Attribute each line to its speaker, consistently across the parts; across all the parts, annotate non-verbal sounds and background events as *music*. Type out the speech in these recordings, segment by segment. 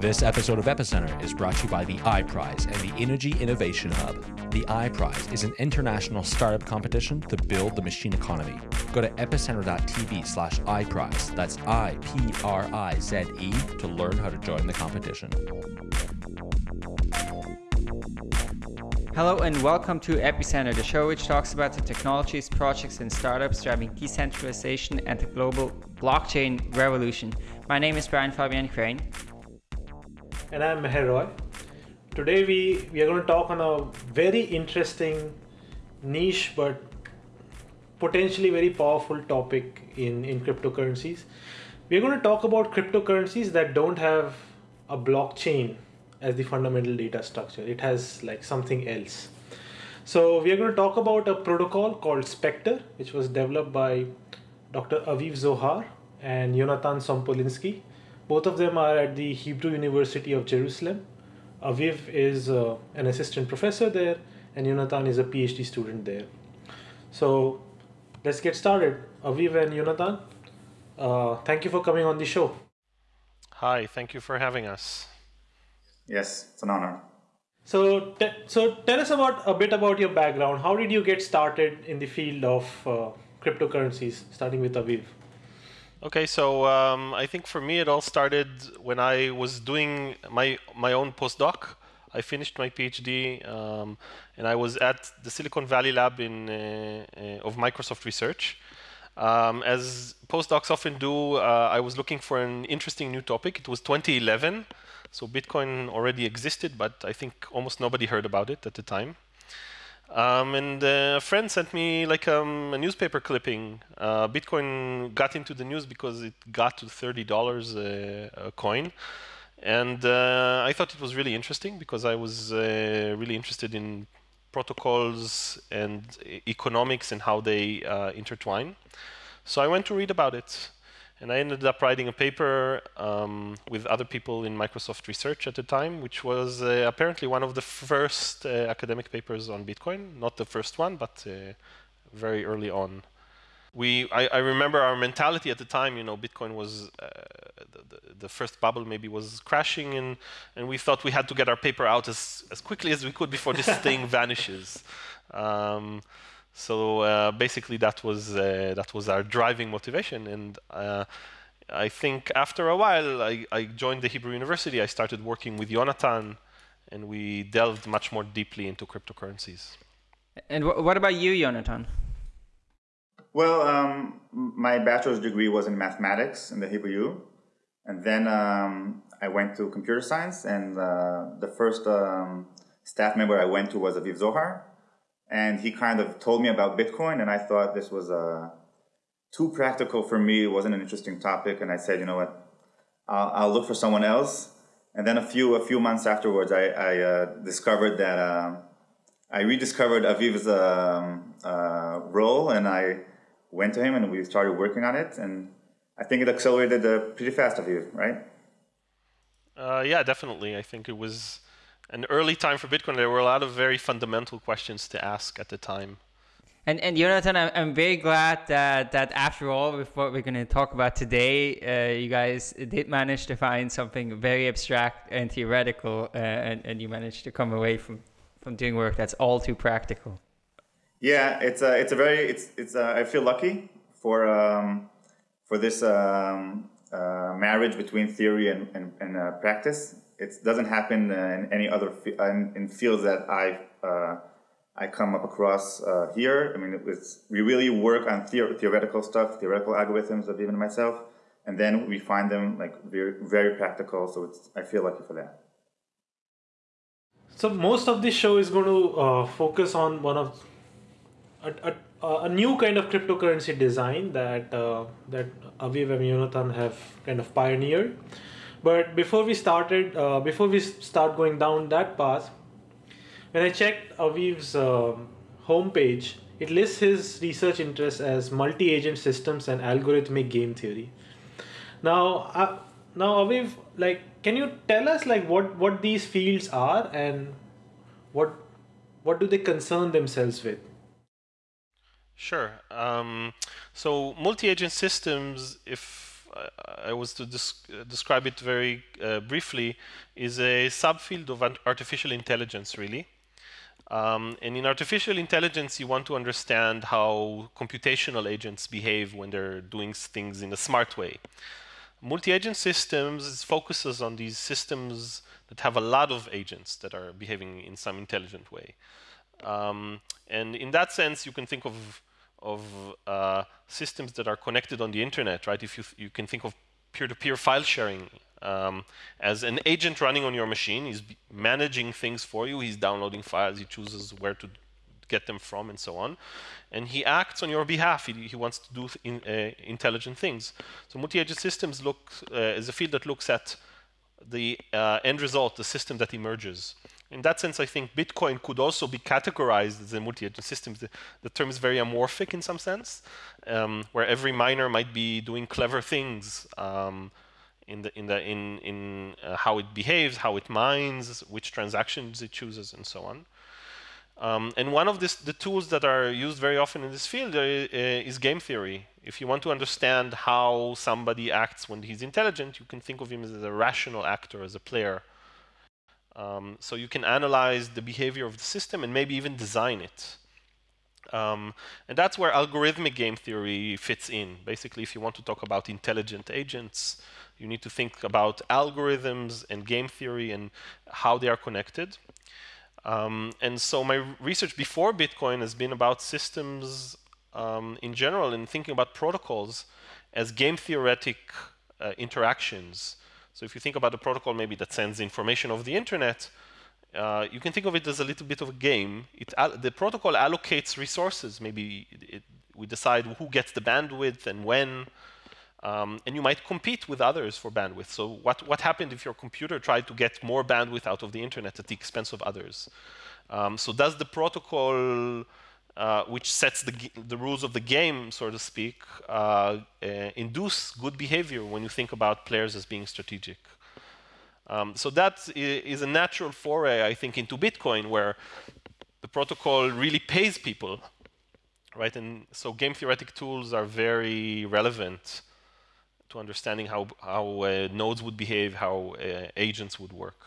Speaker 1: This episode of Epicenter is brought to you by the iPrize and the Energy Innovation Hub. The iPrize is an international startup competition to build the machine economy. Go to epicenter.tv slash iPrize, that's I-P-R-I-Z-E, to learn how to join the competition.
Speaker 2: Hello and welcome to Epicenter, the show which talks about the technologies, projects, and startups driving decentralization and the global blockchain revolution. My name is Brian Fabian Crain.
Speaker 3: and I'm Meher Roy. Today we, we are going to talk on a very interesting niche but potentially very powerful topic in, in cryptocurrencies. We're going to talk about cryptocurrencies that don't have a blockchain as the fundamental data structure. It has like something else. So we are going to talk about a protocol called Spectre, which was developed by Dr. Aviv Zohar and Jonathan Sompolinsky both of them are at the Hebrew University of Jerusalem. Aviv is uh, an assistant professor there, and Jonathan is a PhD student there. So let's get started. Aviv and Jonathan, uh, thank you for coming on the show.
Speaker 4: Hi, thank you for having us.
Speaker 5: Yes, it's an honor.
Speaker 3: So, te- so tell us about a bit about your background. How did you get started in the field of uh, cryptocurrencies? Starting with Aviv.
Speaker 4: Okay, so um, I think for me it all started when I was doing my my own postdoc. I finished my PhD um, and I was at the Silicon Valley lab in uh, uh, of Microsoft Research. Um, as postdocs often do, uh, I was looking for an interesting new topic. It was 2011, so Bitcoin already existed, but I think almost nobody heard about it at the time. Um, and a friend sent me like um, a newspaper clipping. Uh, Bitcoin got into the news because it got to thirty dollars a coin, and uh, I thought it was really interesting because I was uh, really interested in protocols and economics and how they uh, intertwine. So I went to read about it. And I ended up writing a paper um, with other people in Microsoft Research at the time, which was uh, apparently one of the first uh, academic papers on Bitcoin. Not the first one, but uh, very early on. We, I, I, remember our mentality at the time, you know, Bitcoin was, uh, the, the, the, first bubble maybe was crashing, and, and we thought we had to get our paper out as, as quickly as we could before this *laughs* thing vanishes. Um, so uh, basically, that was uh, that was our driving motivation, and uh, I think after a while, I, I, joined the Hebrew University. I started working with Jonathan, and we delved much more deeply into cryptocurrencies.
Speaker 2: And wh what about you, Jonathan?
Speaker 5: Well, um, my bachelor's degree was in mathematics in the Hebrew U, and then um, I went to computer science, and uh, the first um, staff member I went to was Aviv Zohar, and he kind of told me about Bitcoin, and I thought this was uh, too practical for me. It wasn't an interesting topic, and I said, you know what, I'll, I'll look for someone else. And then a few a few months afterwards, I, I uh, discovered that uh, I rediscovered Aviv's um, uh, role, and I went to him, and we started working on it. And I think it accelerated uh, pretty fast, Aviv, right?
Speaker 4: Uh, yeah, definitely. I think it was an early time for Bitcoin, there were a lot of very fundamental questions to ask at the time.
Speaker 2: And, and Jonathan, I'm, I'm very glad that, that after all, with what we're going to talk about today, uh, you guys did manage to find something very abstract and theoretical, uh, and, and you managed to come away from, from doing work that's all too practical.
Speaker 5: Yeah, it's a, it's a very, it's, it's a, I feel lucky for, um, for this um, uh, marriage between theory and, and, and uh, practice it doesn't happen in any other in, in fields that I uh, I come up across uh, here. I mean, it's, we really work on theor theoretical stuff, theoretical algorithms of even myself, and then we find them like very very practical. So it's I feel lucky for that.
Speaker 3: So most of this show is going to uh, focus on one of a, a, a, new kind of cryptocurrency design that uh, that Aviv and Jonathan have kind of pioneered. But before we started, uh, before we start going down that path, when I checked Aviv's uh, homepage, it lists his research interests as multi-agent systems and algorithmic game theory. Now, uh, now Aviv, like, can you tell us like what what these fields are and what what do they concern themselves with?
Speaker 4: Sure. Um, so multi-agent systems, if I was to des- describe it very uh, briefly, is a subfield of artificial intelligence, really. Um, and in artificial intelligence, you want to understand how computational agents behave when they're doing things in a smart way. Multi-agent systems focuses on these systems that have a lot of agents that are behaving in some intelligent way. Um, and in that sense, you can think of of uh, systems that are connected on the internet, right? If you you can think of peer-to-peer file sharing um, as an agent running on your machine, he's managing things for you. He's downloading files. He chooses where to get them from, and so on. And he acts on your behalf. He, he wants to do in, uh, intelligent things. So multi-agent systems look uh, is a field that looks at the uh, end result, the system that emerges. In that sense, I think Bitcoin could also be categorized as a multi-agent system. The, the, term is very amorphic in some sense, um, where every miner might be doing clever things um, in the in the in in uh, how it behaves, how it mines, which transactions it chooses, and so on. Um, and one of this, the tools that are used very often in this field uh, uh, is game theory. If you want to understand how somebody acts when he's intelligent, you can think of him as a rational actor, as a player. Um, so you can analyze the behavior of the system and maybe even design it. Um, and that's where algorithmic game theory fits in. Basically, if you want to talk about intelligent agents, you need to think about algorithms and game theory and how they are connected. Um, and so my research before Bitcoin has been about systems um, in general and thinking about protocols as game theoretic uh, interactions. So if you think about a protocol maybe that sends information over the internet, uh, you can think of it as a little bit of a game. It, the protocol allocates resources. Maybe it, it, we decide who gets the bandwidth and when. Um, and you might compete with others for bandwidth. So what, what happened if your computer tried to get more bandwidth out of the internet at the expense of others? Um, so does the protocol, uh, which sets the, the rules of the game, so to speak, uh, uh, induce good behavior when you think about players as being strategic? Um, so that is a natural foray, I think, into Bitcoin, where the protocol really pays people, right? And so game theoretic tools are very relevant to understanding how, how uh, nodes would behave, how uh, agents would work.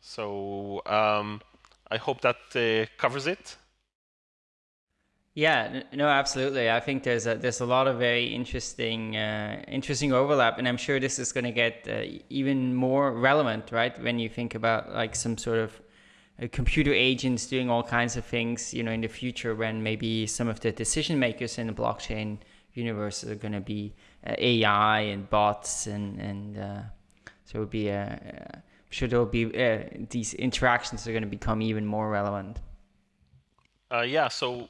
Speaker 4: So um, I hope that uh, covers it.
Speaker 2: Yeah, no, absolutely. I think there's a there's a lot of very interesting uh, interesting overlap, and I'm sure this is going to get uh, even more relevant, right? When you think about like some sort of uh, computer agents doing all kinds of things, you know, in the future when maybe some of the decision makers in the blockchain universe are going to be uh, AI and bots, and and uh, so it would be sure there will be these interactions are going to become even more relevant.
Speaker 4: yeah. So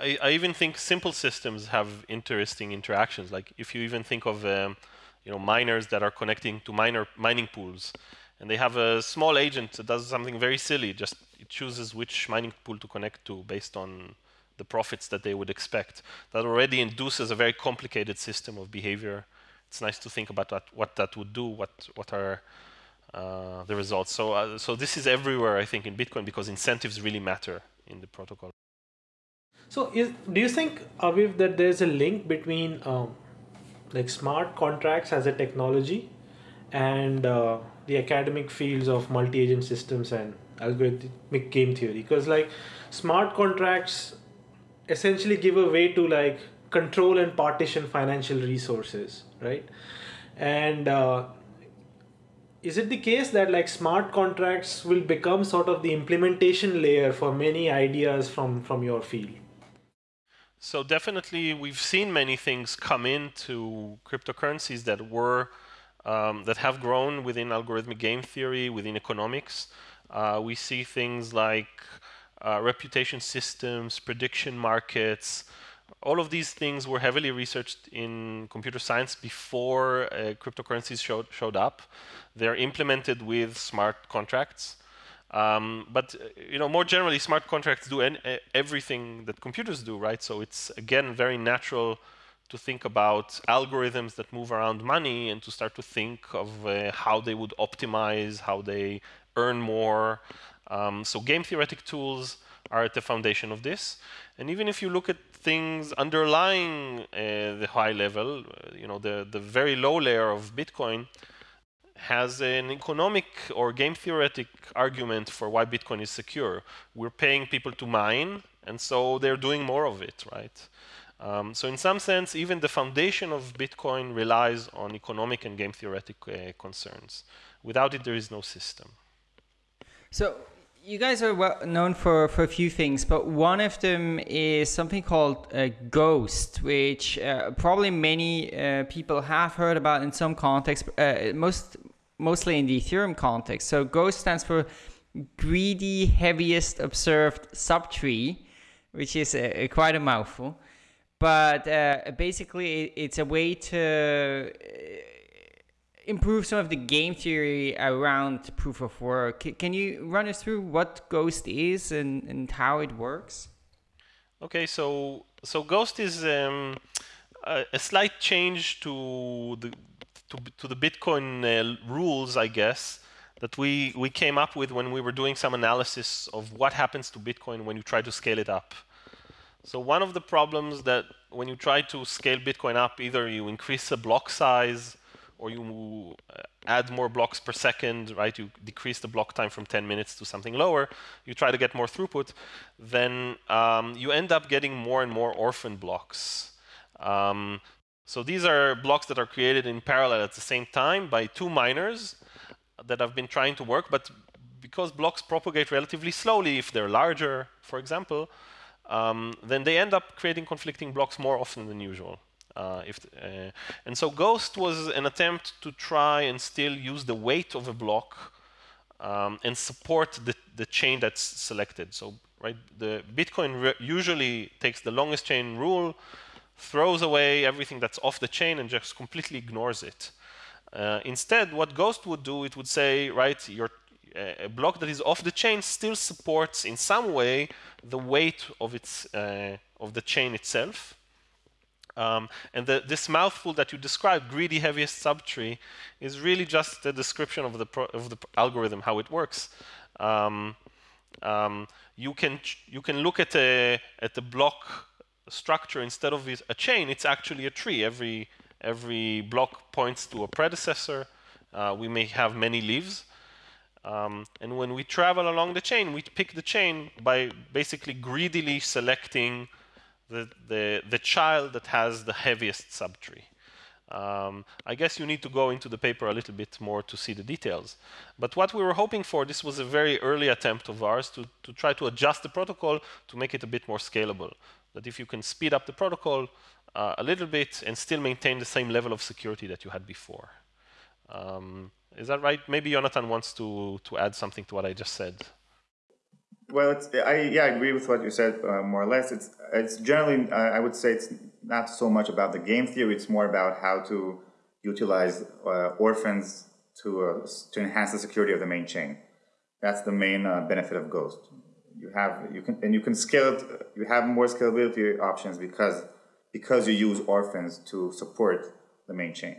Speaker 4: I, I, even think simple systems have interesting interactions. Like if you even think of um, you know miners that are connecting to miner mining pools, and they have a small agent that does something very silly. Just it chooses which mining pool to connect to based on the profits that they would expect. That already induces a very complicated system of behavior. It's nice to think about what, what that would do, what, what are uh, the results. So, uh, so this is everywhere, I think, in Bitcoin because incentives really matter in the protocol.
Speaker 3: So, is, do you think, Aviv, that there's a link between um, like smart contracts as a technology and uh, the academic fields of multi-agent systems and algorithmic game theory? Because like smart contracts essentially give a way to like control and partition financial resources, right? And uh, is it the case that like smart contracts will become sort of the implementation layer for many ideas from from your field?
Speaker 4: So definitely, we've seen many things come into cryptocurrencies that were um, that have grown within algorithmic game theory, within economics. Uh, we see things like uh, reputation systems, prediction markets. All of these things were heavily researched in computer science before uh, cryptocurrencies showed, showed up. They're implemented with smart contracts. Um, but uh, you know, more generally, smart contracts do en- everything that computers do, right? So it's again very natural to think about algorithms that move around money and to start to think of uh, how they would optimize, how they earn more, Um, so game theoretic tools are at the foundation of this. And even if you look at things underlying uh, the high level, uh, you know, the, the very low layer of Bitcoin has an economic or game theoretic argument for why Bitcoin is secure. We're paying people to mine, and so they're doing more of it, right? Um, so in some sense, even the foundation of Bitcoin relies on economic and game theoretic uh, concerns. Without it, there is no system.
Speaker 2: So you guys are well known for, for a few things, but one of them is something called uh, Ghost, which uh, probably many uh, people have heard about in some context, uh, most mostly in the Ethereum context. So Ghost stands for Greedy Heaviest Observed Subtree, which is a, a quite a mouthful but uh, basically it's a way to uh, improve some of the game theory around proof of work. Can you run us through what Ghost is and, and how it works?
Speaker 4: Okay, so so Ghost is um, a, a, slight change to the to, to the Bitcoin uh, rules, I guess, that we we came up with when we were doing some analysis of what happens to Bitcoin when you try to scale it up. So one of the problems that when you try to scale Bitcoin up, either you increase the block size or you uh, add more blocks per second, right? You decrease the block time from 10 minutes to something lower. You try to get more throughput. Then um, you end up getting more and more orphan blocks. Um, so these are blocks that are created in parallel at the same time by two miners that have been trying to work, but because blocks propagate relatively slowly, if they're larger, for example, um, then they end up creating conflicting blocks more often than usual. Uh, if, uh, and so Ghost was an attempt to try and still use the weight of a block um, and support the, the chain that's selected. So right, the Bitcoin usually takes the longest chain rule, throws away everything that's off the chain and just completely ignores it. Uh, instead, what Ghost would do, it would say, right, your a block that is off the chain still supports in some way the weight of its uh, of the chain itself. Um, and the, this mouthful that you described, greedy heaviest subtree, is really just a description of the of the algorithm, how it works. Um, um, you can you can look at a at the block structure instead of a chain. It's actually a tree. Every every block points to a predecessor. Uh, we may have many leaves. Um, and when we travel along the chain, we pick the chain by basically greedily selecting the, the, the child that has the heaviest subtree. Um, I guess you need to go into the paper a little bit more to see the details. But what we were hoping for, this was a very early attempt of ours to, to try to adjust the protocol to make it a bit more scalable. That if you can speed up the protocol uh, a little bit and still maintain the same level of security that you had before. Um, is that right? Maybe Jonathan wants to, to add something to what I just said.
Speaker 5: Well, it's, I yeah, I agree with what you said uh, more or less. It's it's generally uh, I would say it's not so much about the game theory. It's more about how to utilize uh, orphans to uh, to enhance the security of the main chain. That's the main uh, benefit of Ghost. You have you can and you can scale it. You have more scalability options because because you use orphans to support the main chain.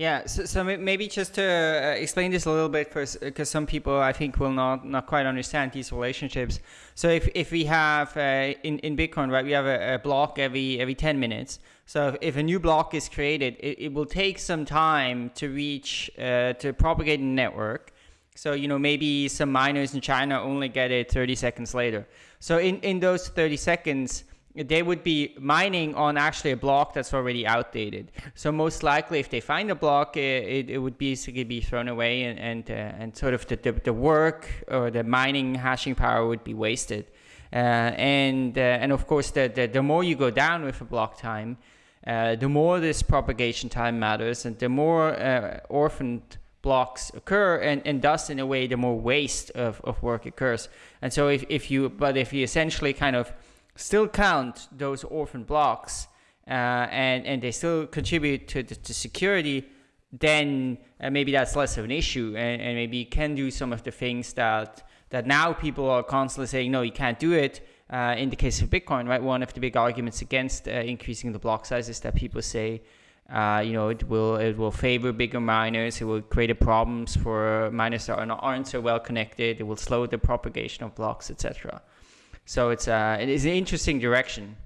Speaker 2: Yeah, so, so maybe just to uh, explain this a little bit, first, because some people I think will not not quite understand these relationships. So if, if we have uh, in in Bitcoin, right, we have a, a, block every every ten minutes. So if, a new block is created, it, it will take some time to reach uh, to propagate the network. So you know maybe some miners in China only get it thirty seconds later. So in in those thirty seconds they would be mining on actually a block that's already outdated. So most likely, if they find a block, it, it, would basically be thrown away, and and, uh, and sort of the, the, the work or the mining hashing power would be wasted. Uh, and uh, and of course, the, the the more you go down with a block time, the more this propagation time matters, and the more orphaned blocks occur and, and thus in a way the more waste of, of work occurs and so if, if you but if you essentially kind of still count those orphan blocks uh, and, and they still contribute to, to, to security, then uh, maybe that's less of an issue and, and maybe you can do some of the things that, that now people are constantly saying, no, you can't do it. Uh, in the case of Bitcoin, right, one of the big arguments against uh, increasing the block size is that people say Uh, you know, it will it will favor bigger miners. It will create problems for miners that aren't so well connected. It will slow the propagation of blocks, etc. So it's uh, it is an interesting direction.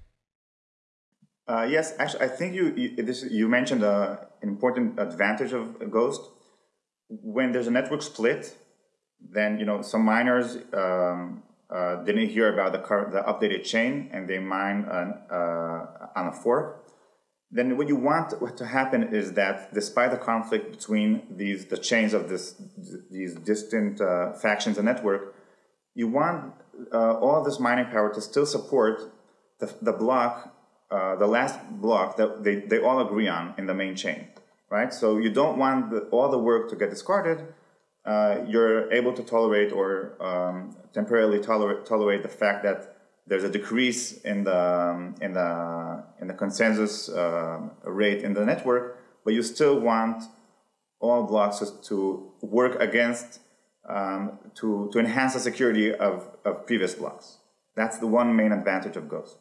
Speaker 5: Uh, yes, actually, I think you you, this, you mentioned uh, an important advantage of Ghost. When there's a network split, then you know some miners um, uh, didn't hear about the current, the updated chain and they mine uh, on a fork then what you want to happen is that despite the conflict between these the chains of this these distant uh, factions and network, you want uh, all this mining power to still support the, the block, uh, the last block that they, they all agree on in the main chain, right? So you don't want the, all the work to get discarded. Uh, you're able to tolerate or um, temporarily tolerate, tolerate the fact that there's a decrease in the um, in the in the consensus uh, rate in the network, but you still want all blocks to work against um, to to enhance the security of, of previous blocks. That's the one main advantage of Ghost.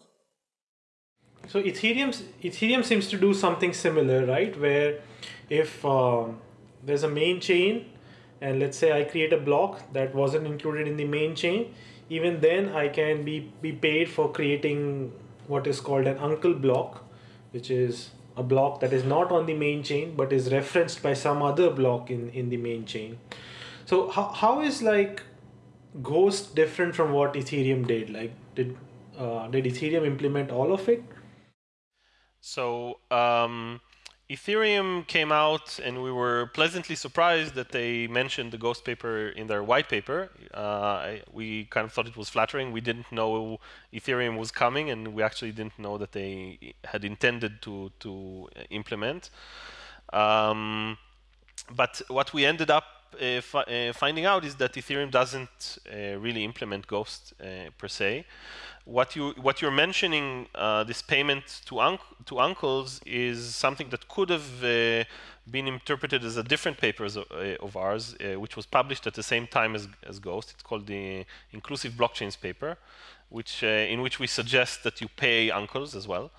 Speaker 3: So Ethereum Ethereum seems to do something similar, right? Where if um, there's a main chain, and let's say I create a block that wasn't included in the main chain, even then I can be, be paid for creating what is called an uncle block, which is a block that is not on the main chain but is referenced by some other block in, in the main chain. So how, how is like Ghost different from what Ethereum did? Like did uh, did Ethereum implement all of it?
Speaker 4: So um, Ethereum came out and we were pleasantly surprised that they mentioned the Ghost paper in their white paper. Uh, we kind of thought it was flattering. We didn't know Ethereum was coming and we actually didn't know that they had intended to, to implement. Um, but what we ended up uh, fi uh, finding out is that Ethereum doesn't uh, really implement Ghost per se what you what you're mentioning this payment to to uncles is something that could have been interpreted as a different paper of, uh, of ours, uh, which was published at the same time as, as Ghost. It's called the Inclusive Blockchains paper, which uh, in which we suggest that you pay uncles as well.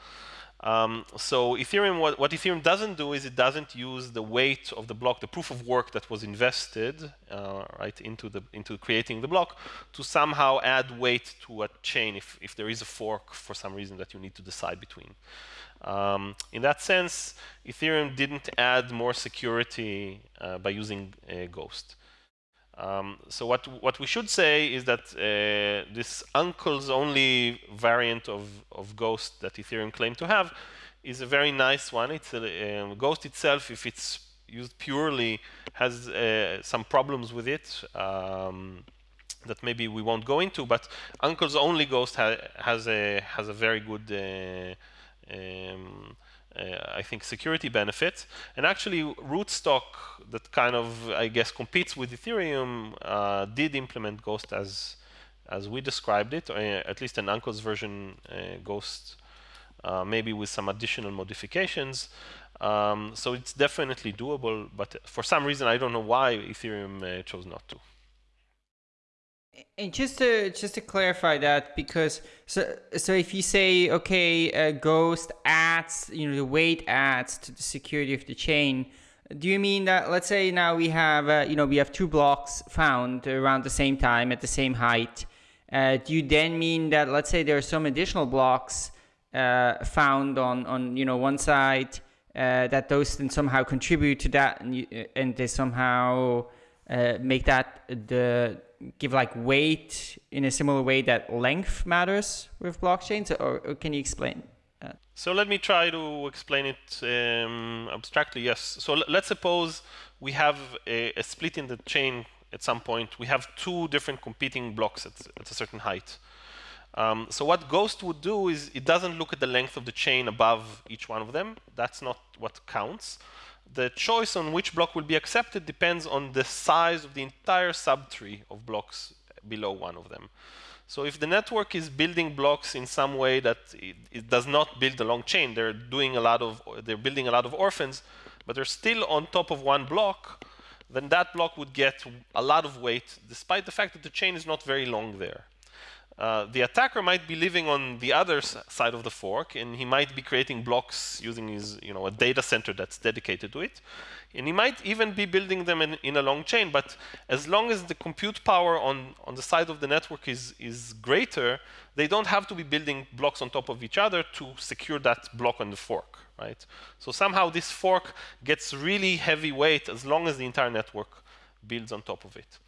Speaker 4: Um, so Ethereum, what, what, Ethereum doesn't do is it doesn't use the weight of the block, the proof of work that was invested, uh, right, into the into creating the block, to somehow add weight to a chain if if there is a fork for some reason that you need to decide between. Um, in that sense, Ethereum didn't add more security uh, by using Ghost. Um, so what what we should say is that uh, this uncle's only variant of, of Ghost that Ethereum claimed to have is a very nice one. It's a, um, Ghost itself, if it's used purely, has uh, some problems with it um, that maybe we won't go into. But Uncle's only Ghost ha has a has a very good uh, um, I think security benefits. And actually, Rootstock, that kind of I guess competes with Ethereum, uh, did implement Ghost as as we described it, uh, at least an Uncle's version Ghost, maybe with some additional modifications. Um, so it's definitely doable, but for some reason I don't know why Ethereum chose not to.
Speaker 2: And just to just to clarify that, because so so if you say okay, uh, Ghost adds you know the weight adds to the security of the chain, do you mean that let's say now we have uh, you know we have two blocks found around the same time at the same height? Uh, do you then mean that let's say there are some additional blocks uh, found on on you know one side uh, that those then somehow contribute to that and you, and they somehow uh, make that the give like weight in a similar way that length matters with blockchains, or, or can you explain? That?
Speaker 4: So let me try to explain it um, abstractly. Yes. So let's suppose we have a, a, split in the chain at some point. We have two different competing blocks at, at a certain height. Um, so what Ghost would do is it doesn't look at the length of the chain above each one of them. That's not what counts the choice on which block will be accepted depends on the size of the entire subtree of blocks below one of them. So if the network is building blocks in some way that it, it, does not build a long chain, they're doing a lot of, they're building a lot of orphans, but they're still on top of one block, then that block would get a lot of weight, despite the fact that the chain is not very long there. Uh, the attacker might be living on the other side of the fork, and he might be creating blocks using his, you know, a data center that's dedicated to it. And he might even be building them in, in a long chain, but as long as the compute power on, on the side of the network is, is greater, they don't have to be building blocks on top of each other to secure that block on the fork, right? So somehow this fork gets really heavy weight as long as the entire network builds on top of it.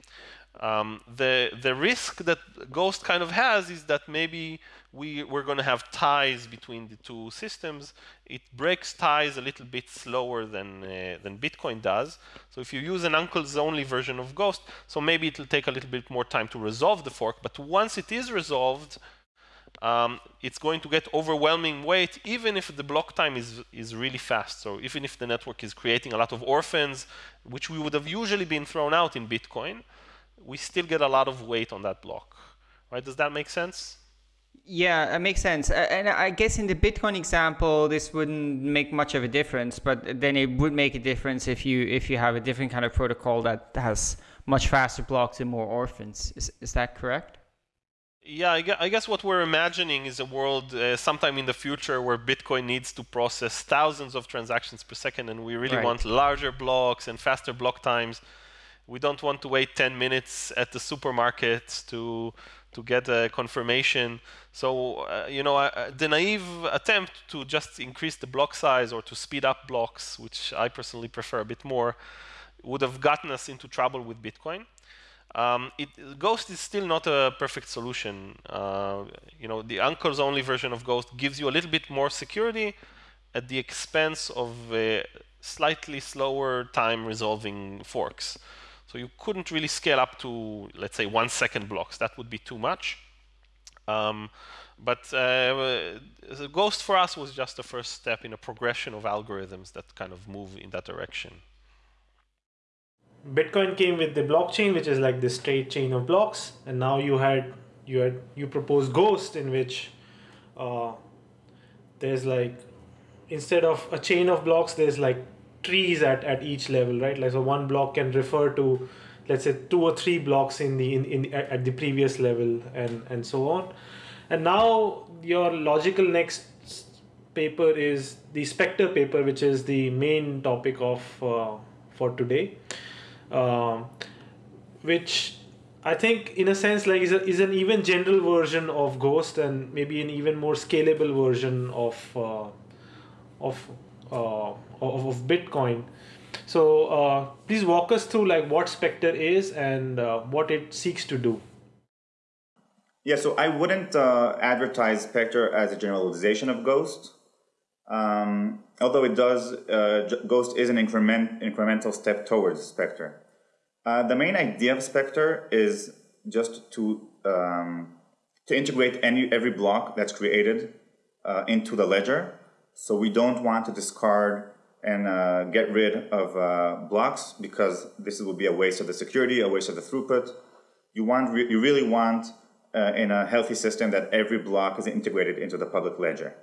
Speaker 4: Um, the, the risk that Ghost kind of has is that maybe we, we're going to have ties between the two systems. It breaks ties a little bit slower than, uh, than Bitcoin does. So if you use an uncle's only version of Ghost, so maybe it'll take a little bit more time to resolve the fork. But once it is resolved, um, it's going to get overwhelming weight even if the block time is, is really fast. So even if the network is creating a lot of orphans, which we would have usually been thrown out in Bitcoin, we still get a lot of weight on that block. Right? Does that make sense?
Speaker 2: Yeah, it makes sense. And I guess in the Bitcoin example, this wouldn't make much of a difference, but then it would make a difference if you if you have a different kind of protocol that has much faster blocks and more orphans. Is, is that correct?
Speaker 4: Yeah, I guess what we're imagining is a world uh, sometime in the future where Bitcoin needs to process thousands of transactions per second, and we really right. want larger blocks and faster block times we don't want to wait 10 minutes at the supermarket to to get a confirmation. So, uh, you know, uh, the naive attempt to just increase the block size or to speed up blocks, which I personally prefer a bit more, would have gotten us into trouble with Bitcoin. Um, it, Ghost is still not a perfect solution. Uh, you know, the uncle's only version of Ghost gives you a little bit more security at the expense of slightly slower time resolving forks. So you couldn't really scale up to, let's say, one second blocks. That would be too much. Um, but uh, Ghost for us was just the first step in a progression of algorithms that kind of move in that direction.
Speaker 3: Bitcoin came with the blockchain, which is like the straight chain of blocks, and now you had you had you proposed Ghost, in which uh, there's like instead of a chain of blocks, there's like trees at, at each level, right? Like so one block can refer to let's say two or three blocks in the in, in at the previous level and and so on. And now your logical next paper is the Spectre paper, which is the main topic of uh, for today, um, which I think in a sense like is, a, is an even general version of Ghost and maybe an even more scalable version of uh, of uh, of, of Bitcoin. So uh, please walk us through like what Spectre is and uh, what it seeks to do.
Speaker 5: Yeah, so I wouldn't uh, advertise Spectre as a generalization of Ghost. Um, although it does, uh, Ghost is an increment, incremental step towards Spectre. Uh, the main idea of Spectre is just to um, to integrate any every block that's created uh, into the ledger. So we don't want to discard and uh, get rid of uh, blocks because this will be a waste of the security, a waste of the throughput. You want, re you really want uh, in a healthy system that every block is integrated into the public ledger.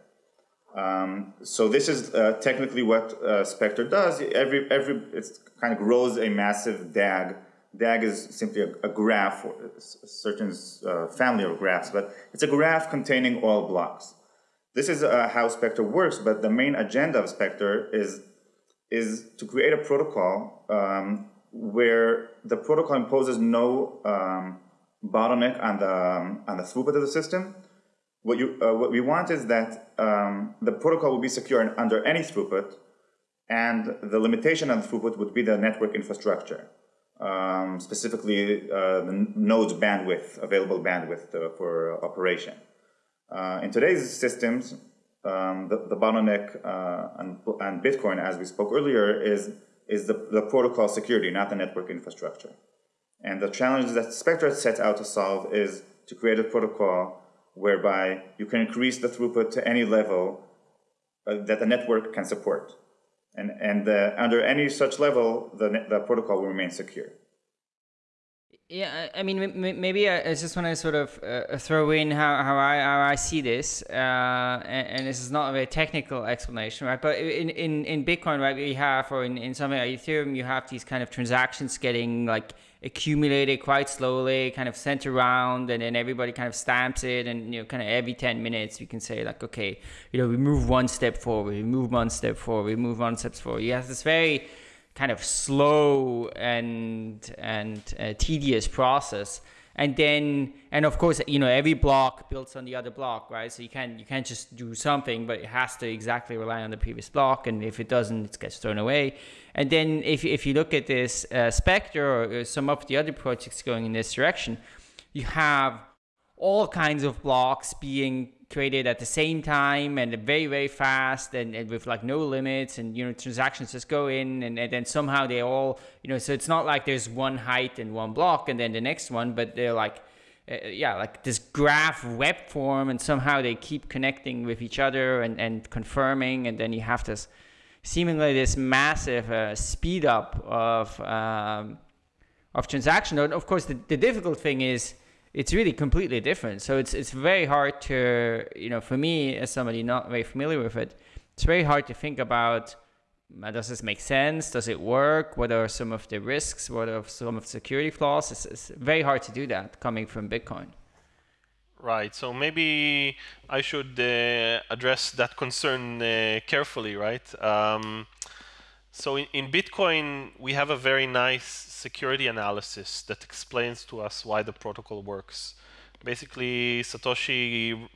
Speaker 5: Um, so this is uh, technically what uh, Spectre does. Every every it kind of grows a massive DAG. DAG is simply a, a graph, or a certain uh, family of graphs, but it's a graph containing all blocks. This is how Spectre works, but the main agenda of Spectre is is to create a protocol um, where the protocol imposes no um, bottleneck on the um, on the throughput of the system. What you uh, what we want is that um, the protocol will be secure under any throughput, and the limitation on the throughput would be the network infrastructure, um, specifically uh, the node's bandwidth, available bandwidth uh, for operation. Uh, in today's systems, um, the, the, bottleneck uh, Bitcoin, as we spoke earlier, is, is the, the protocol security, not the network infrastructure. And the challenge that Spectre sets out to solve is to create a protocol whereby you can increase the throughput to any level uh, that the network can support. And, and uh, under any such level, the, the protocol will remain secure.
Speaker 2: Yeah, I mean, maybe I just want to sort of uh, throw in how, how, I, how I see this, uh, and, and, this is not a very technical explanation, right? But in, in, in Bitcoin, right, we have, or in, in something like Ethereum, you have these kind of transactions getting like accumulated quite slowly, kind of sent around, and then everybody kind of stamps it, and you know, kind of every 10 minutes, we can say like, okay, you know, we move one step forward, we move one step forward, we move one step forward. You have this very kind of slow and and uh, tedious process. And then and of course you know every block builds on the other block right? So you can't you can't just do something but it has to exactly rely on the previous block. And if it doesn't it gets thrown away. And then if, if you look at this uh, Spectre or some of the other projects going in this direction you have all kinds of blocks being created at the same time and very very fast and, and, with like no limits and you know transactions just go in and, and, then somehow they all you know so it's not like there's one height and one block and then the next one but they're like uh, yeah like this graph web form and somehow they keep connecting with each other and, and confirming and then you have this seemingly this massive uh, speed up of um, of transaction. And of course the, the difficult thing is it's really completely different. So it's it's very hard to you know for me as somebody not very familiar with it, it's very hard to think about uh, does this make sense? Does it work? What are some of the risks? What are some of the security flaws? It's, it's very hard to do that coming from Bitcoin.
Speaker 4: Right. So maybe I should uh, address that concern uh, carefully, right? Um, so in, in Bitcoin, we have a very nice security analysis that explains to us why the protocol works. Basically, Satoshi uh,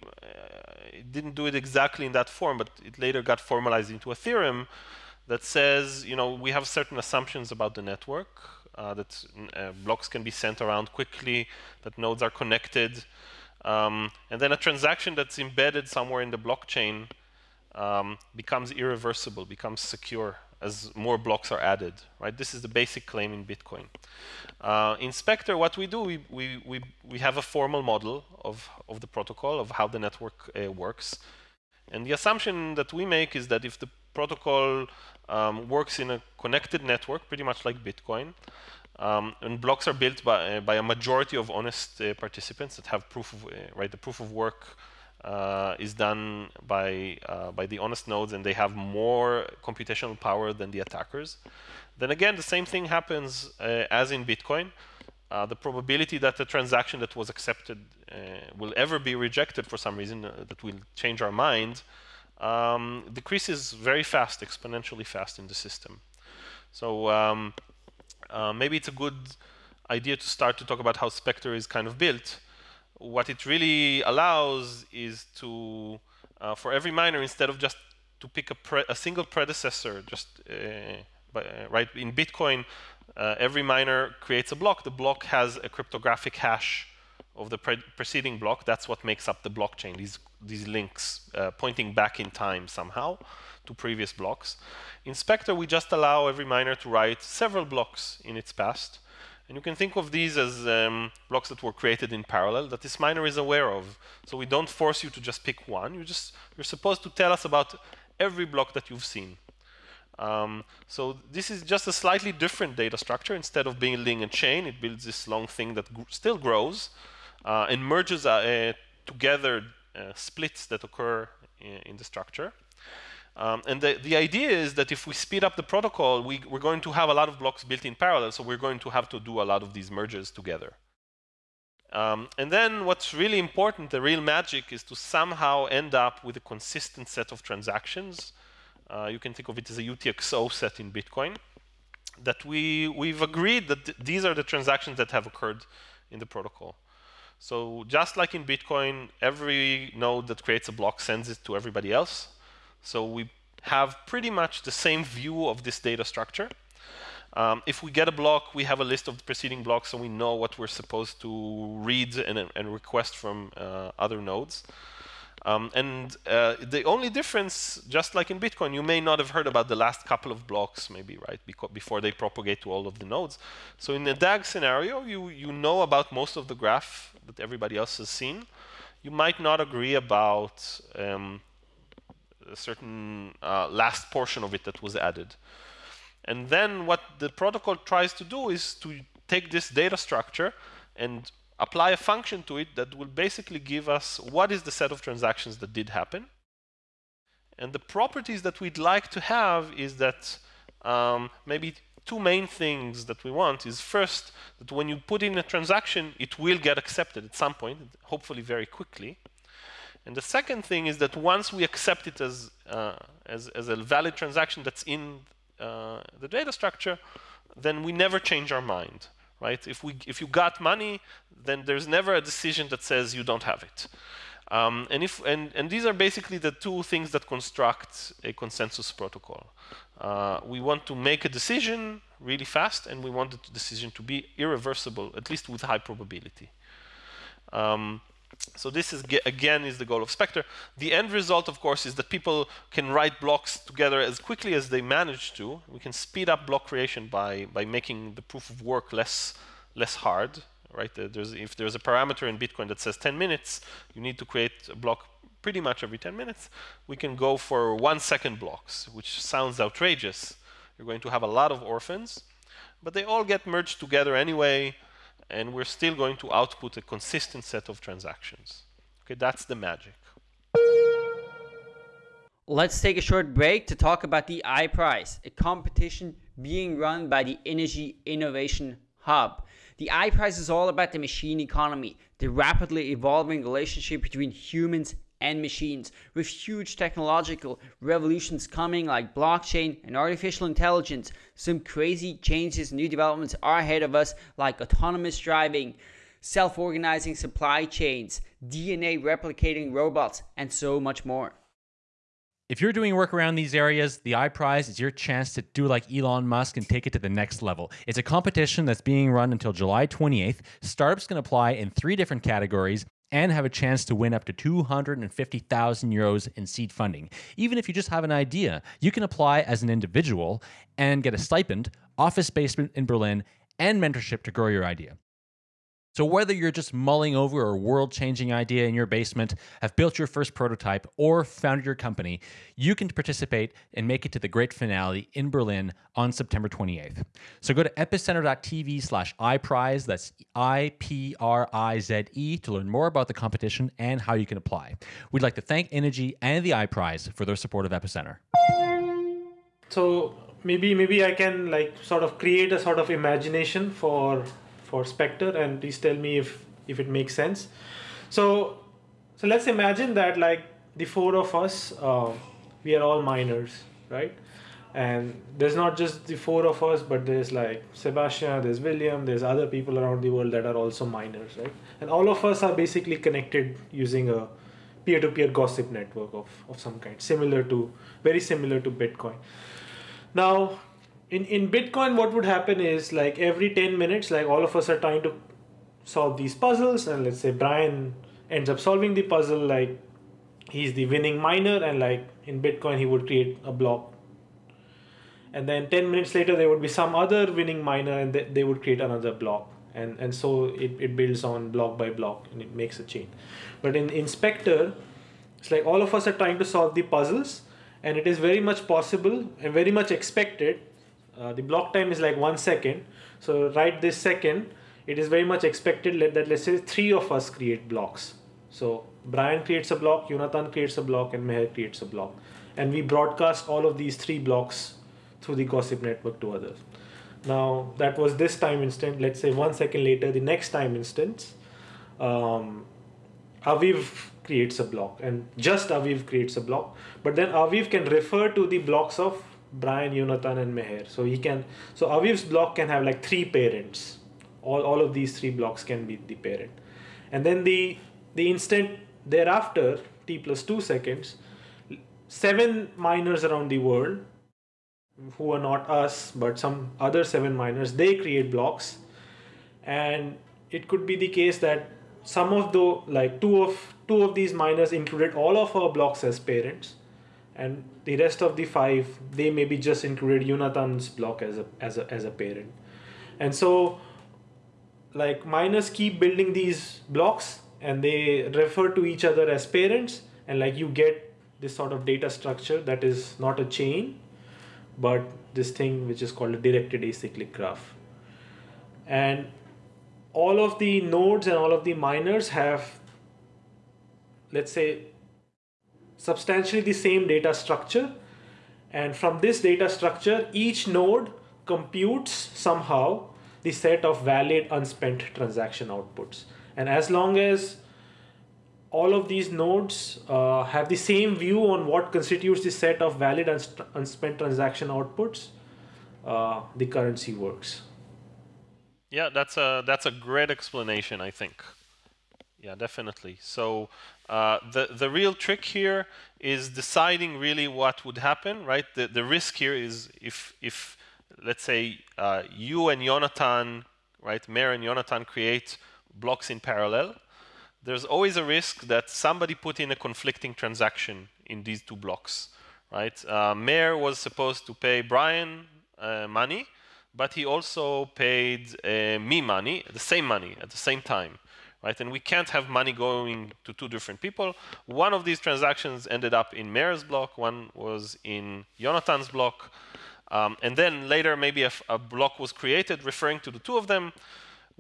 Speaker 4: didn't do it exactly in that form, but it later got formalized into a theorem that says, you know, we have certain assumptions about the network, uh, that uh, blocks can be sent around quickly, that nodes are connected, um, and then a transaction that's embedded somewhere in the blockchain um, becomes irreversible, becomes secure as more blocks are added, right? This is the basic claim in Bitcoin. Uh, in Spectre, what we do, we, we, we, we have a formal model of, of the protocol, of how the network uh, works. And the assumption that we make is that if the protocol um, works in a connected network, pretty much like Bitcoin, um, and blocks are built by, uh, by a majority of honest uh, participants that have proof of, uh, right, the proof of work uh, is done by uh, by the honest nodes and they have more computational power than the attackers. Then again, the same thing happens uh, as in Bitcoin. Uh, the probability that the transaction that was accepted uh, will ever be rejected for some reason uh, that will change our mind um, decreases very fast, exponentially fast in the system. So um, maybe it's a good idea to start to talk about how Spectre is kind of built what it really allows is to, uh, for every miner, instead of just to pick a, a single predecessor, just uh, by, uh, right in Bitcoin, uh, every miner creates a block. The block has a cryptographic hash of the pre preceding block. That's what makes up the blockchain. These these links uh, pointing back in time somehow to previous blocks. In Spectre, we just allow every miner to write several blocks in its past and you can think of these as um, blocks that were created in parallel that this miner is aware of. So we don't force you to just pick one. You just you're supposed to tell us about every block that you've seen. Um, so this is just a slightly different data structure. Instead of building a chain, it builds this long thing that gr still grows uh, and merges uh, uh, together uh, splits that occur in, in the structure. Um, and the, the idea is that if we speed up the protocol, we, we're going to have a lot of blocks built in parallel, so we're going to have to do a lot of these merges together. Um, and then what's really important, the real magic, is to somehow end up with a consistent set of transactions. Uh, you can think of it as a UTXO set in Bitcoin. That we, we've agreed that th these are the transactions that have occurred in the protocol. So just like in Bitcoin, every node that creates a block sends it to everybody else. So we have pretty much the same view of this data structure. Um, if we get a block, we have a list of the preceding blocks, so we know what we're supposed to read and, and request from uh, other nodes. Um, and uh, the only difference, just like in Bitcoin, you may not have heard about the last couple of blocks, maybe, right, before they propagate to all of the nodes. So in the DAG scenario, you, you know about most of the graph that everybody else has seen. You might not agree about um, a certain uh, last portion of it that was added. And then what the protocol tries to do is to take this data structure and apply a function to it that will basically give us what is the set of transactions that did happen. And the properties that we'd like to have is that um, maybe two main things that we want is first, that when you put in a transaction, it will get accepted at some point, hopefully very quickly. And the second thing is that once we accept it as, uh, as, as, a valid transaction that's in uh, the data structure, then we never change our mind right? If, we, if you got money, then there's never a decision that says you don't have it. Um, and, if, and, and these are basically the two things that construct a consensus protocol. Uh, we want to make a decision really fast, and we want the decision to be irreversible, at least with high probability. Um, so this is again is the goal of Spectre. The end result, of course, is that people can write blocks together as quickly as they manage to. We can speed up block creation by by making the proof of work less less hard. Right? There's, if there's a parameter in Bitcoin that says 10 minutes, you need to create a block pretty much every 10 minutes. We can go for one second blocks, which sounds outrageous. You're going to have a lot of orphans, but they all get merged together anyway and we're still going to output a consistent set of transactions. Okay, that's the magic.
Speaker 2: Let's take a short break to talk about the iPrize, a competition being run by the Innogy Innovation Hub. The iPrize is all about the machine economy, the rapidly evolving relationship between humans and machines, with huge technological revolutions coming like blockchain and artificial intelligence. Some crazy changes, new developments are ahead of us, like autonomous driving, self organizing supply chains, DNA replicating robots, and so much more.
Speaker 1: If you're doing work around these areas, the iPrize is your chance to do like Elon Musk and take it to the next level. It's a competition that's being run until July 28th. Startups can apply in three different categories and have a chance to win up to 250,000 euros in seed funding. Even if you just have an idea, you can apply as an individual and get a stipend, office basement in Berlin, and mentorship to grow your idea. So, whether you're just mulling over a world changing idea in your basement, have built your first prototype, or founded your company, you can participate and make it to the great finale in Berlin on September 28th. So, go to epicenter.tv slash iPrize, that's I P R I Z E, to learn more about the competition and how you can apply. We'd like to thank Innogy and the iPrize for their support of Epicenter.
Speaker 3: So, maybe maybe I can like sort of create a sort of imagination for for Spectre and please tell me if, if it makes sense. So, so let's imagine that like the four of us, uh, we are all miners, right? And there's not just the four of us, but there's like Sebastian, there's William, there's other people around the world that are also miners, right? And all of us are basically connected using a peer-to-peer gossip network of, of some kind, similar to, very similar to Bitcoin. Now, in in bitcoin what would happen is like every 10 minutes like all of us are trying to solve these puzzles and let's say brian ends up solving the puzzle like he's the winning miner and like in bitcoin he would create a block and then 10 minutes later there would be some other winning miner and they, they would create another block and and so it, it builds on block by block and it makes a chain. But in Spectre it's like all of us are trying to solve the puzzles and it is very much possible and very much expected uh, the block time is like one second. So right this second, it is very much expected that let's say three of us create blocks. So Brian creates a block, Jonathan creates a block, and Meher creates a block. And we broadcast all of these three blocks through the gossip network to others. Now that was this time instant. Let's say one second later, the next time instance, um, Aviv creates a block, and just Aviv creates a block. But then Aviv can refer to the blocks of Brian, Jonathan, and Meher. So he can. So Aviv's block can have like three parents. All all of these three blocks can be the parent, and then the the instant thereafter, t plus two seconds, seven miners around the world, who are not us but some other seven miners, they create blocks, and it could be the case that some of the like two of two of these miners included all of our blocks as parents and the rest of the five they maybe just included Jonathan's block as a as a as a parent. And so like miners keep building these blocks and they refer to each other as parents. And like you get this sort of data structure that is not a chain but this thing which is called a directed acyclic graph. And all of the nodes and all of the miners have, let's say, substantially the same data structure. And from this data structure, each node computes somehow the set of valid unspent transaction outputs. And as long as all of these nodes uh, have the same view on what constitutes the set of valid unspent transaction outputs, uh, the currency works.
Speaker 4: Yeah, that's a that's a great explanation, I think. Yeah, definitely. So uh, the the real trick here is deciding really what would happen, right? The the risk here is if if let's say uh, you and Jonathan, right, Meher and Jonathan create blocks in parallel, there's always a risk that somebody put in a conflicting transaction in these two blocks, right? Uh, Meher was supposed to pay Brian uh, money, but he also paid uh, me money, the same money at the same time, right? And we can't have money going to two different people. One of these transactions ended up in Meher's block, one was in Jonathan's block, um, and then later maybe a, a block was created referring to the two of them.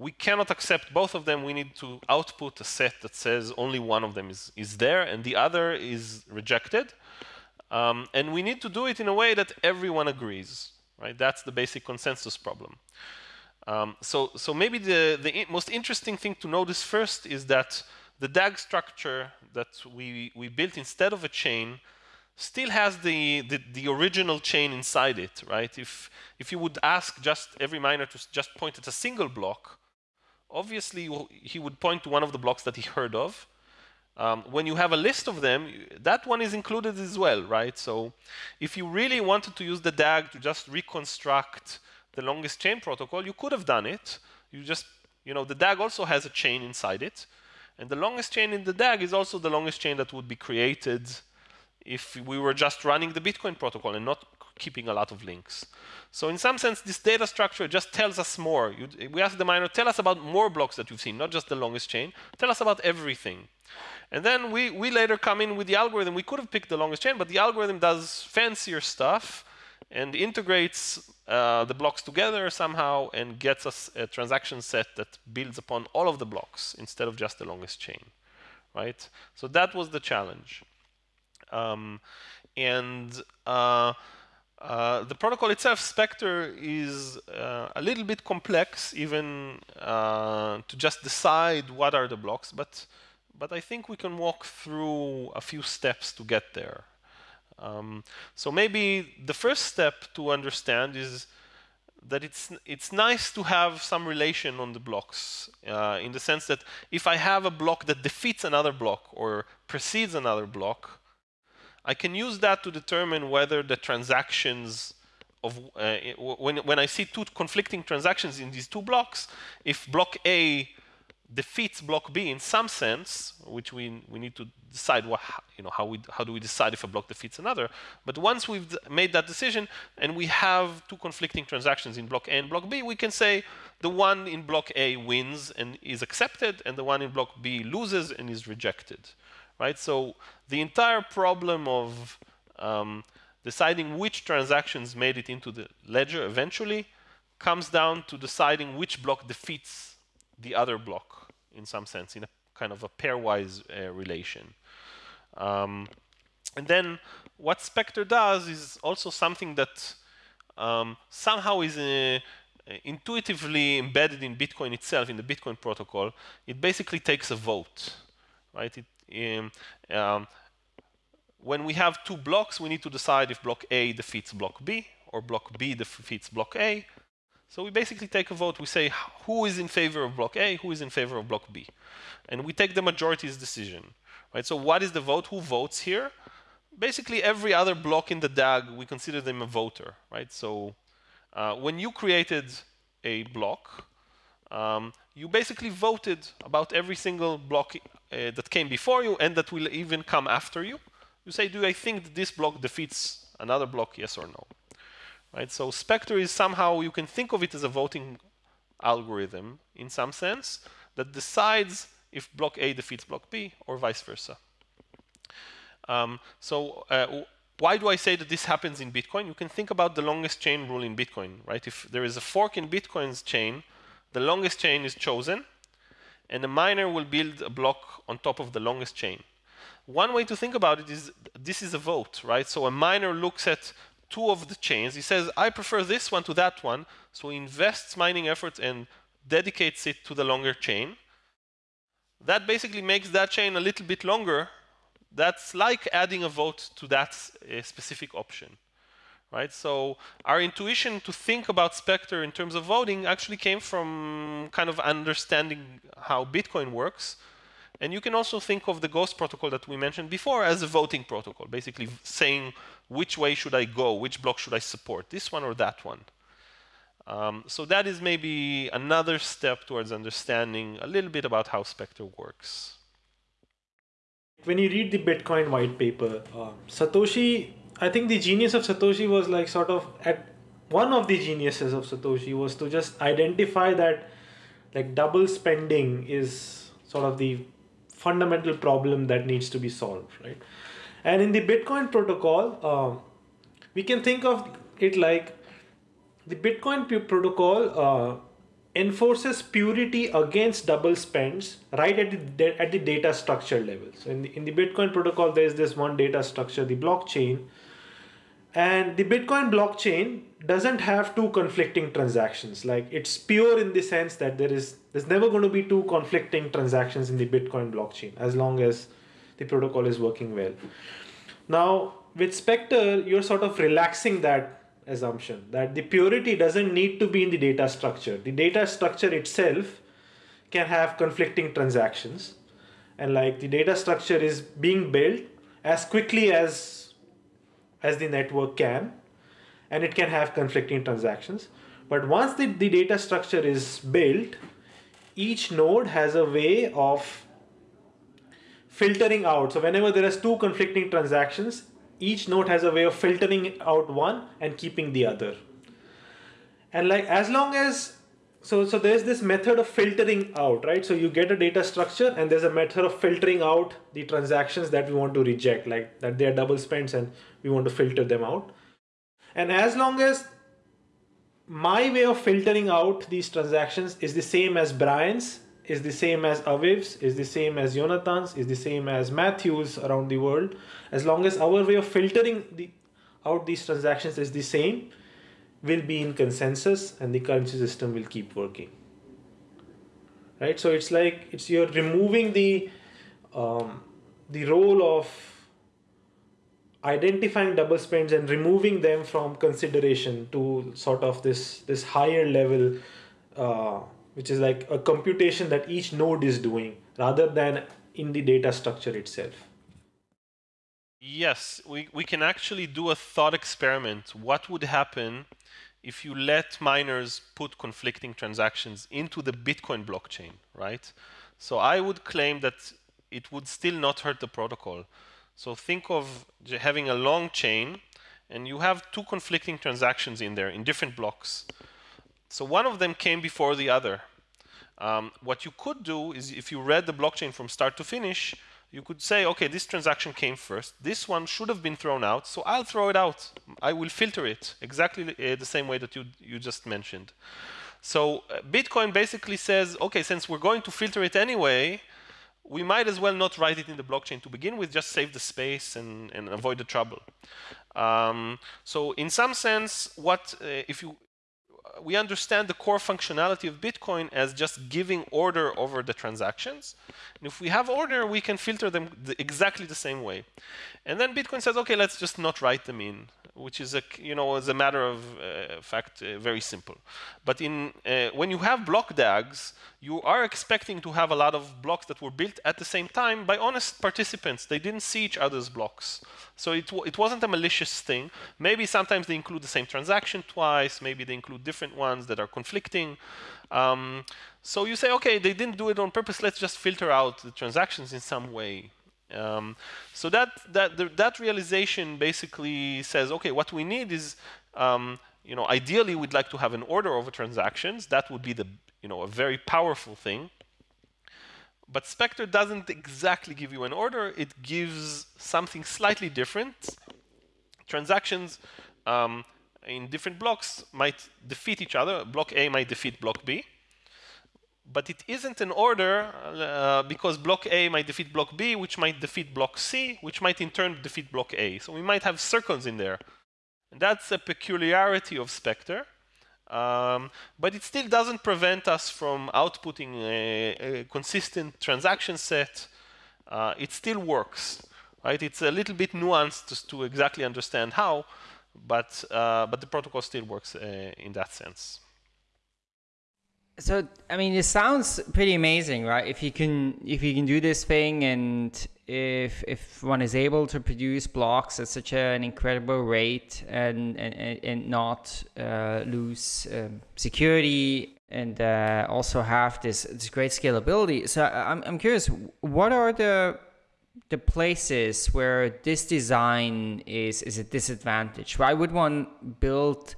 Speaker 4: We cannot accept both of them. We need to output a set that says only one of them is, is there and the other is rejected. Um, and we need to do it in a way that everyone agrees right? That's the basic consensus problem. Um, so, so maybe the, the most interesting thing to notice first is that the DAG structure that we, we built instead of a chain still has the, the, the, original chain inside it, right? If, if you would ask just every miner to just point at a single block, obviously he would point to one of the blocks that he heard of, um, when you have a list of them, that one is included as well, right? So if you really wanted to use the DAG to just reconstruct the longest chain protocol, you could have done it. You just, you know, the DAG also has a chain inside it. And the longest chain in the DAG is also the longest chain that would be created if we were just running the Bitcoin protocol and not keeping a lot of links. So in some sense, this data structure just tells us more. You, we ask the miner, tell us about more blocks that you've seen, not just the longest chain. Tell us about everything. And then we, we later come in with the algorithm. We could have picked the longest chain, but the algorithm does fancier stuff and integrates uh, the blocks together somehow and gets us a transaction set that builds upon all of the blocks instead of just the longest chain, right? So that was the challenge. Um, and uh, uh, the protocol itself, Spectre, is uh, a little bit complex even uh, to just decide what are the blocks, but but I think we can walk through a few steps to get there. Um, so maybe the first step to understand is that it's it's nice to have some relation on the blocks uh, in the sense that if I have a block that defeats another block or precedes another block, I can use that to determine whether the transactions of uh, when when I see two conflicting transactions in these two blocks, if block A defeats block B in some sense, which we, we need to decide what, you know, how, we, how do we decide if a block defeats another. But once we've made that decision and we have two conflicting transactions in block A and block B, we can say the one in block A wins and is accepted and the one in block B loses and is rejected. Right? So the entire problem of um, deciding which transactions made it into the ledger eventually comes down to deciding which block defeats the other block in some sense, in a kind of a pairwise uh, relation. Um, and then what Spectre does is also something that um, somehow is uh, intuitively embedded in Bitcoin itself, in the Bitcoin protocol. It basically takes a vote, right? It, um, um when we have two blocks, we need to decide if block A defeats block B or block B defeats block A. So we basically take a vote. We say who is in favor of block A, who is in favor of block B. And we take the majority's decision. Right? So what is the vote? Who votes here? Basically every other block in the DAG, we consider them a voter. Right? So uh, when you created a block, um, you basically voted about every single block uh, that came before you and that will even come after you. You say, do I think that this block defeats another block, yes or no? Right? So Spectre is somehow, you can think of it as a voting algorithm in some sense that decides if block A defeats block B or vice versa. Um, so uh, why do I say that this happens in Bitcoin? You can think about the longest chain rule in Bitcoin, right? If there is a fork in Bitcoin's chain, the longest chain is chosen, and the miner will build a block on top of the longest chain. One way to think about it is this is a vote, right? So a miner looks at two of the chains. He says, I prefer this one to that one. So he invests mining effort and dedicates it to the longer chain. That basically makes that chain a little bit longer. That's like adding a vote to that uh, specific option right? So our intuition to think about Spectre in terms of voting actually came from kind of understanding how Bitcoin works. And you can also think of the Ghost protocol that we mentioned before as a voting protocol, basically saying which way should I go, which block should I support, this one or that one. Um, so that is maybe another step towards understanding a little bit about how Spectre works.
Speaker 3: When you read the Bitcoin white paper, uh, Satoshi I think the genius of Satoshi was like sort of at one of the geniuses of Satoshi was to just identify that like double spending is sort of the fundamental problem that needs to be solved, right? And in the Bitcoin protocol, um, we can think of it like the Bitcoin protocol uh, enforces purity against double spends right at the, at the data structure level. So in the, in the Bitcoin protocol, there's this one data structure, the blockchain, and the Bitcoin blockchain doesn't have two conflicting transactions. Like it's pure in the sense that there is there's never going to be two conflicting transactions in the Bitcoin blockchain as long as the protocol is working well. Now with Spectre, you're sort of relaxing that assumption that the purity doesn't need to be in the data structure. The data structure itself can have conflicting transactions. And like the data structure is being built as quickly as as the network can and it can have conflicting transactions but once the, the data structure is built each node has a way of filtering out. So whenever there is two conflicting transactions each node has a way of filtering out one and keeping the other. And like as long as so so there's this method of filtering out right? So you get a data structure and there's a method of filtering out the transactions that we want to reject like that they are double spends and we want to filter them out. And as long as my way of filtering out these transactions is the same as Brian's, is the same as Aviv's, is the same as Jonathan's, is the same as Matthew's around the world. As long as our way of filtering the, out these transactions is the same, will be in consensus and the currency system will keep working right so it's like it's you're removing the um, the role of identifying double spends and removing them from consideration to sort of this this higher level uh, which is like a computation that each node is doing rather than in the data structure itself
Speaker 4: yes we, we can actually do a thought experiment what would happen if you let miners put conflicting transactions into the Bitcoin blockchain, right? So I would claim that it would still not hurt the protocol. So think of having a long chain and you have two conflicting transactions in there in different blocks. So one of them came before the other. Um, what you could do is if you read the blockchain from start to finish, you could say, okay, this transaction came first. This one should have been thrown out, so I'll throw it out. I will filter it exactly uh, the same way that you, you just mentioned. So uh, Bitcoin basically says, okay, since we're going to filter it anyway, we might as well not write it in the blockchain to begin with, just save the space and, and avoid the trouble. Um, so in some sense, what uh, if you we understand the core functionality of Bitcoin as just giving order over the transactions. And if we have order, we can filter them the, exactly the same way. And then Bitcoin says, okay, let's just not write them in, which is a you know as a matter of uh, fact uh, very simple. But in uh, when you have block DAGs, you are expecting to have a lot of blocks that were built at the same time by honest participants. They didn't see each other's blocks. So it, it wasn't a malicious thing. Maybe sometimes they include the same transaction twice. Maybe they include different ones that are conflicting. Um, so you say, okay, they didn't do it on purpose. Let's just filter out the transactions in some way. Um, so that, that, the, that realization basically says, okay, what we need is um, you know, ideally we'd like to have an order over transactions. That would be the you know, a very powerful thing. But Spectre doesn't exactly give you an order. It gives something slightly different. Transactions um, in different blocks might defeat each other. Block A might defeat block B. but it isn't an order uh, because block A might defeat block B, which might defeat block C, which might in turn defeat block A. So we might have circles in there. And that's a peculiarity of Spectre. Um, but it still doesn't prevent us from outputting a, a consistent transaction set. Uh, it still works, right? It's a little bit nuanced to, to exactly understand how, but uh, but the protocol still works uh, in that sense.
Speaker 2: So I mean, it sounds pretty amazing, right? If you can if you can do this thing, and if if one is able to produce blocks at such an incredible rate, and and, and not uh, lose um, security, and uh, also have this this great scalability. So I'm I'm curious, what are the the places where this design is is a disadvantage? Why would one build,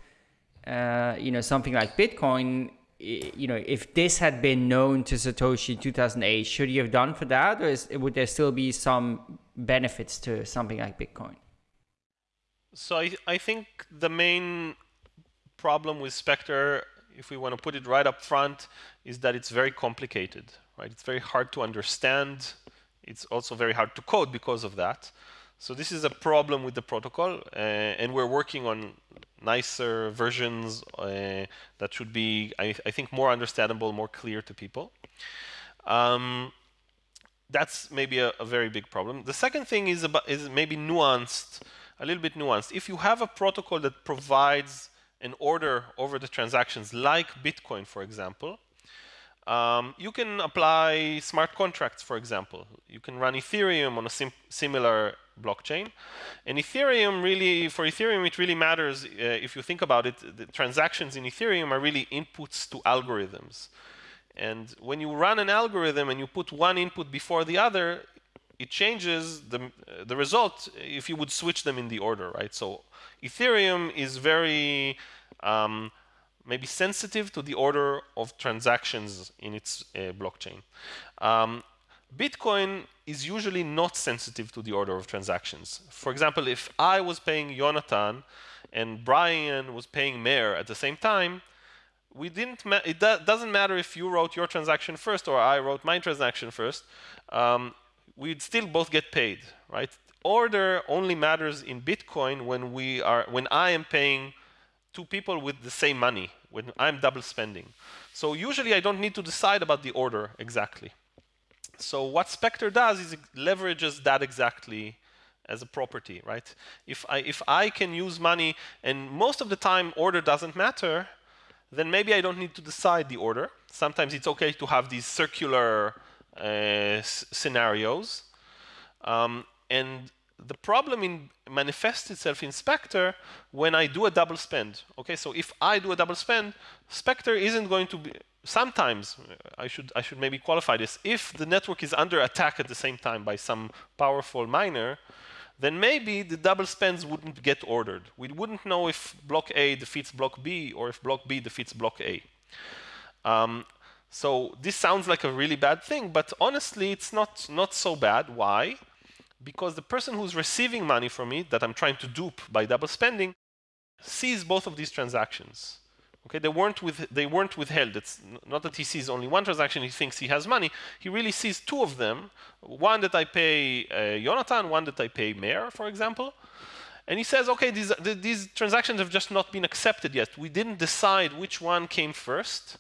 Speaker 2: uh, you know, something like Bitcoin? you know, if this had been known to Satoshi in 2008, should he have done for that, or is, would there still be some benefits to something like Bitcoin?
Speaker 4: So I, I think the main problem with Spectre, if we want to put it right up front, is that it's very complicated, right? It's very hard to understand. It's also very hard to code because of that. So this is a problem with the protocol, uh, and we're working on nicer versions uh, that should be, I, I, think, more understandable, more clear to people. Um, that's maybe a, a, very big problem. The second thing is about is maybe nuanced, a little bit nuanced. If you have a protocol that provides an order over the transactions, like Bitcoin, for example, um, you can apply smart contracts, for example. You can run Ethereum on a sim similar blockchain. And Ethereum really, for Ethereum, it really matters, uh, if you think about it, the transactions in Ethereum are really inputs to algorithms. And when you run an algorithm and you put one input before the other, it changes the, uh, the result if you would switch them in the order, right? So Ethereum is very um, maybe sensitive to the order of transactions in its uh, blockchain. Um, Bitcoin is usually not sensitive to the order of transactions. For example, if I was paying Jonathan and Brian was paying Meher at the same time, we didn't. it do doesn't matter if you wrote your transaction first or I wrote my transaction first. Um, we'd still both get paid, right? Order only matters in Bitcoin when we are when I am paying two people with the same money when I'm double spending. So usually I don't need to decide about the order exactly. So what Spectre does is it leverages that exactly as a property, right? If I, if I can use money, and most of the time order doesn't matter, then maybe I don't need to decide the order. Sometimes it's okay to have these circular uh, scenarios. Um, and the problem in manifests itself in Spectre when I do a double spend. Okay, so if I do a double spend, Spectre isn't going to be sometimes I should I should maybe qualify this. If the network is under attack at the same time by some powerful miner, then maybe the double spends wouldn't get ordered. We wouldn't know if block A defeats block B or if block B defeats block A. Um, so this sounds like a really bad thing, but honestly, it's not not so bad. Why? Because the person who's receiving money from me that I'm trying to dupe by double spending sees both of these transactions. Okay, they weren't with they weren't withheld. It's not that he sees only one transaction. He thinks he has money. He really sees two of them: one that I pay uh, Jonathan, one that I pay Meher, for example. And he says, okay, these these transactions have just not been accepted yet. We didn't decide which one came first.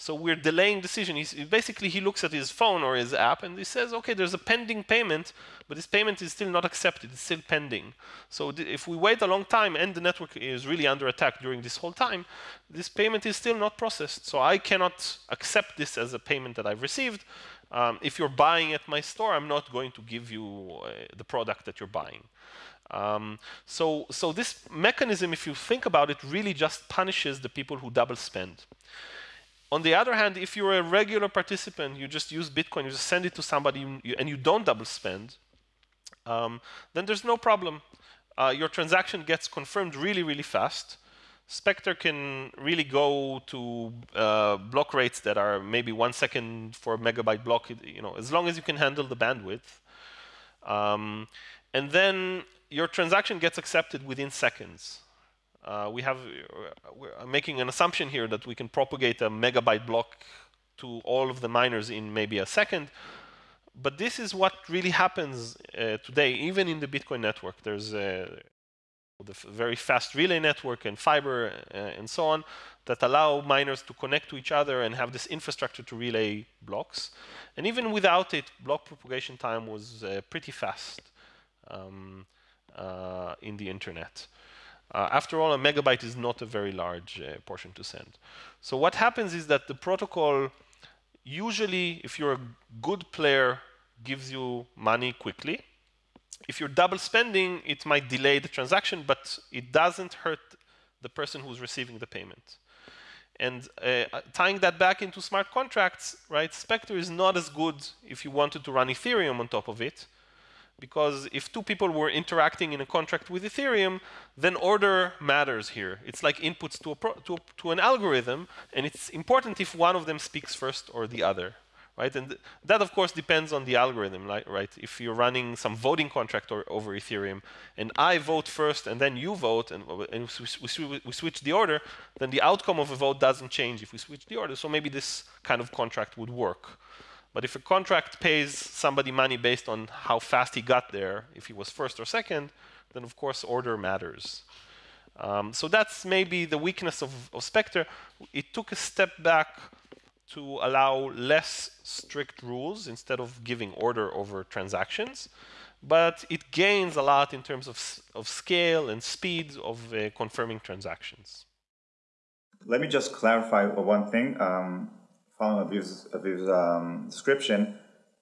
Speaker 4: So we're delaying decision. He's, basically, he looks at his phone or his app and he says, okay, there's a pending payment, but this payment is still not accepted. It's still pending. So if we wait a long time and the network is really under attack during this whole time, this payment is still not processed. So I cannot accept this as a payment that I've received. Um, if you're buying at my store, I'm not going to give you uh, the product that you're buying. Um, so, so this mechanism, if you think about it, really just punishes the people who double spend. On the other hand, if you're a regular participant, you just use Bitcoin, you just send it to somebody, and you don't double spend, um, then there's no problem. Uh, your transaction gets confirmed really, really fast. Spectre can really go to uh, block rates that are maybe one second for a megabyte block, you know, as long as you can handle the bandwidth. Um, and then your transaction gets accepted within seconds. Uh, we have, uh, we're making an assumption here that we can propagate a megabyte block to all of the miners in maybe a second. But this is what really happens uh, today, even in the Bitcoin network. There's a the very fast relay network and FIBRE uh, and so on that allow miners to connect to each other and have this infrastructure to relay blocks. And even without it, block propagation time was uh, pretty fast um, uh, in the internet. Uh, after all, a megabyte is not a very large uh, portion to send. So what happens is that the protocol usually, if you're a good player, gives you money quickly. If you're double spending, it might delay the transaction, but it doesn't hurt the person who's receiving the payment. And uh, tying that back into smart contracts, right, Spectre is not as good if you wanted to run Ethereum on top of it, because if two people were interacting in a contract with Ethereum, then order matters here. It's like inputs to, to, to, an algorithm, and it's important if one of them speaks first or the other, right? And th that, of course, depends on the algorithm, right? If you're running some voting contract or, over Ethereum, and I vote first and then you vote, and, uh, and we, we, we, switch the order, then the outcome of a vote doesn't change if we switch the order. So maybe this kind of contract would work. But if a contract pays somebody money based on how fast he got there, if he was first or second, then of course order matters. Um, so that's maybe the weakness of, of Spectre. It took a step back to allow less strict rules instead of giving order over transactions. But it gains a lot in terms of, of scale and speed of uh, confirming transactions.
Speaker 5: Let me just clarify one thing. Um, following Aviv's, Aviv's um, description,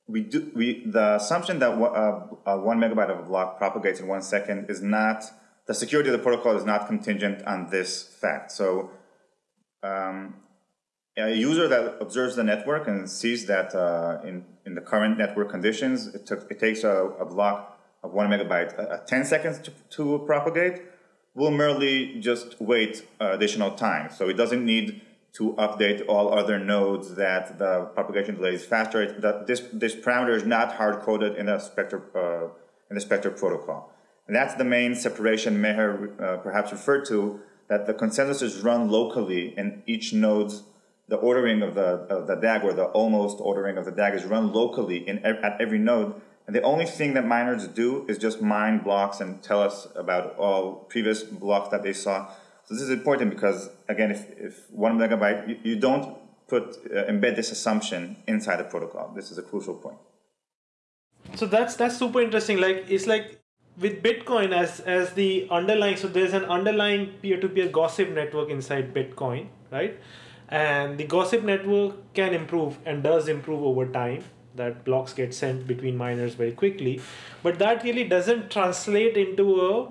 Speaker 5: we do we the assumption that uh, one megabyte of a block propagates in one second is not the security of the protocol is not contingent on this fact. So um, a user that observes the network and sees that uh, in, in the current network conditions, it, took, it takes a, a block of one megabyte uh, 10 seconds to, to, propagate, will merely just wait uh, additional time. So it doesn't need to update all other nodes that the propagation delay is faster. It, that this, this parameter is not hard-coded in the Spectre, uh, in the Spectre protocol. And that's the main separation Meher uh, perhaps referred to, that the consensus is run locally in each node's the ordering of the, of the DAG or the almost ordering of the DAG is run locally in, at every node. And the only thing that miners do is just mine blocks and tell us about all previous blocks that they saw. So this is important because, again, if, if one megabyte, you, you don't put uh, embed this assumption inside the protocol. This is a crucial point.
Speaker 3: So that's that's super interesting. Like it's like with Bitcoin as as the underlying. So there's an underlying peer-to-peer gossip network inside Bitcoin, right? and the gossip network can improve and does improve over time that blocks get sent between miners very quickly but that really doesn't translate into a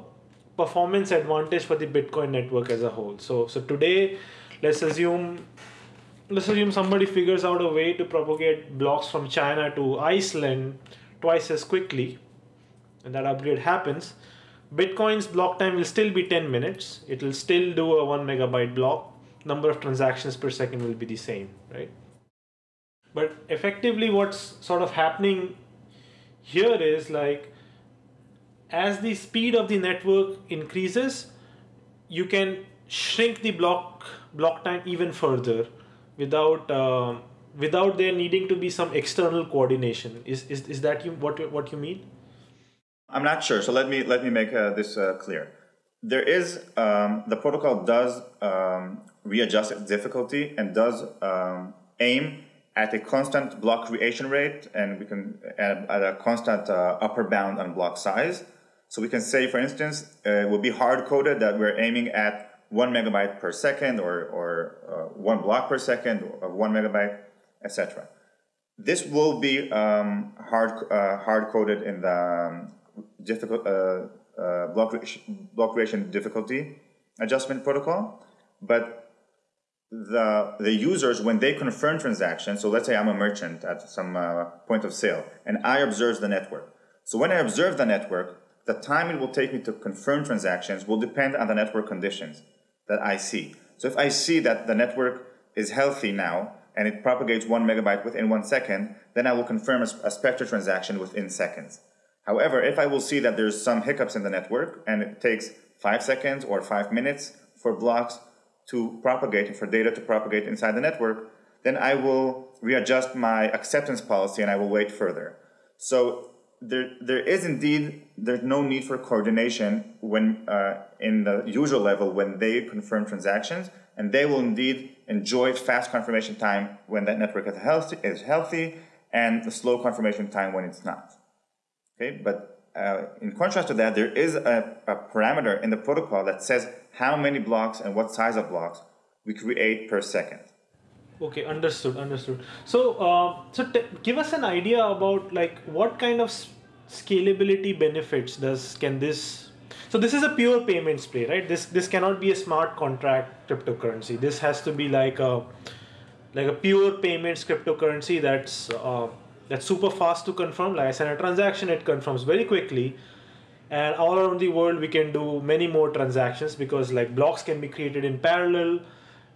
Speaker 3: performance advantage for the bitcoin network as a whole. So so today let's assume let's assume somebody figures out a way to propagate blocks from china to iceland twice as quickly and that upgrade happens. Bitcoin's block time will still be 10 minutes. It will still do a 1 megabyte block. Number of transactions per second will be the same, right? But effectively, what's sort of happening here is like as the speed of the network increases, you can shrink the block block time even further without uh, without there needing to be some external coordination. Is is, is that you, what what you mean?
Speaker 5: I'm not sure. So let me let me make uh, this uh, clear. There is um, the protocol does um, readjust its difficulty and does um, aim at a constant block creation rate and we can add at a constant uh, upper bound on block size. So we can say, for instance, uh, it will be hard coded that we're aiming at one megabyte per second or, or uh, one block per second of one megabyte, etc. This will be um, hard uh, hard coded in the um, difficult uh, uh, block, block creation difficulty adjustment protocol, but the the users when they confirm transactions so let's say i'm a merchant at some uh, point of sale and i observe the network so when i observe the network the time it will take me to confirm transactions will depend on the network conditions that i see so if i see that the network is healthy now and it propagates one megabyte within one second then i will confirm a, spectre transaction within seconds however if i will see that there's some hiccups in the network and it takes five seconds or five minutes for blocks to propagate, and for data to propagate inside the network, then I will readjust my acceptance policy and I will wait further. So there, there is indeed there's no need for coordination when uh, in the usual level when they confirm transactions, and they will indeed enjoy fast confirmation time when that network is healthy, is healthy and slow confirmation time when it's not. Okay, but uh, in contrast to that, there is a, a parameter in the protocol that says how many blocks and what size of blocks we create per second.
Speaker 3: Okay, understood, understood. So, uh, so give us an idea about like what kind of scalability benefits does can this? So this is a pure payments play, right? This this cannot be a smart contract cryptocurrency. This has to be like a like a pure payments cryptocurrency that's uh, that's super fast to confirm. Like I said, a transaction it confirms very quickly, and all around the world we can do many more transactions because like blocks can be created in parallel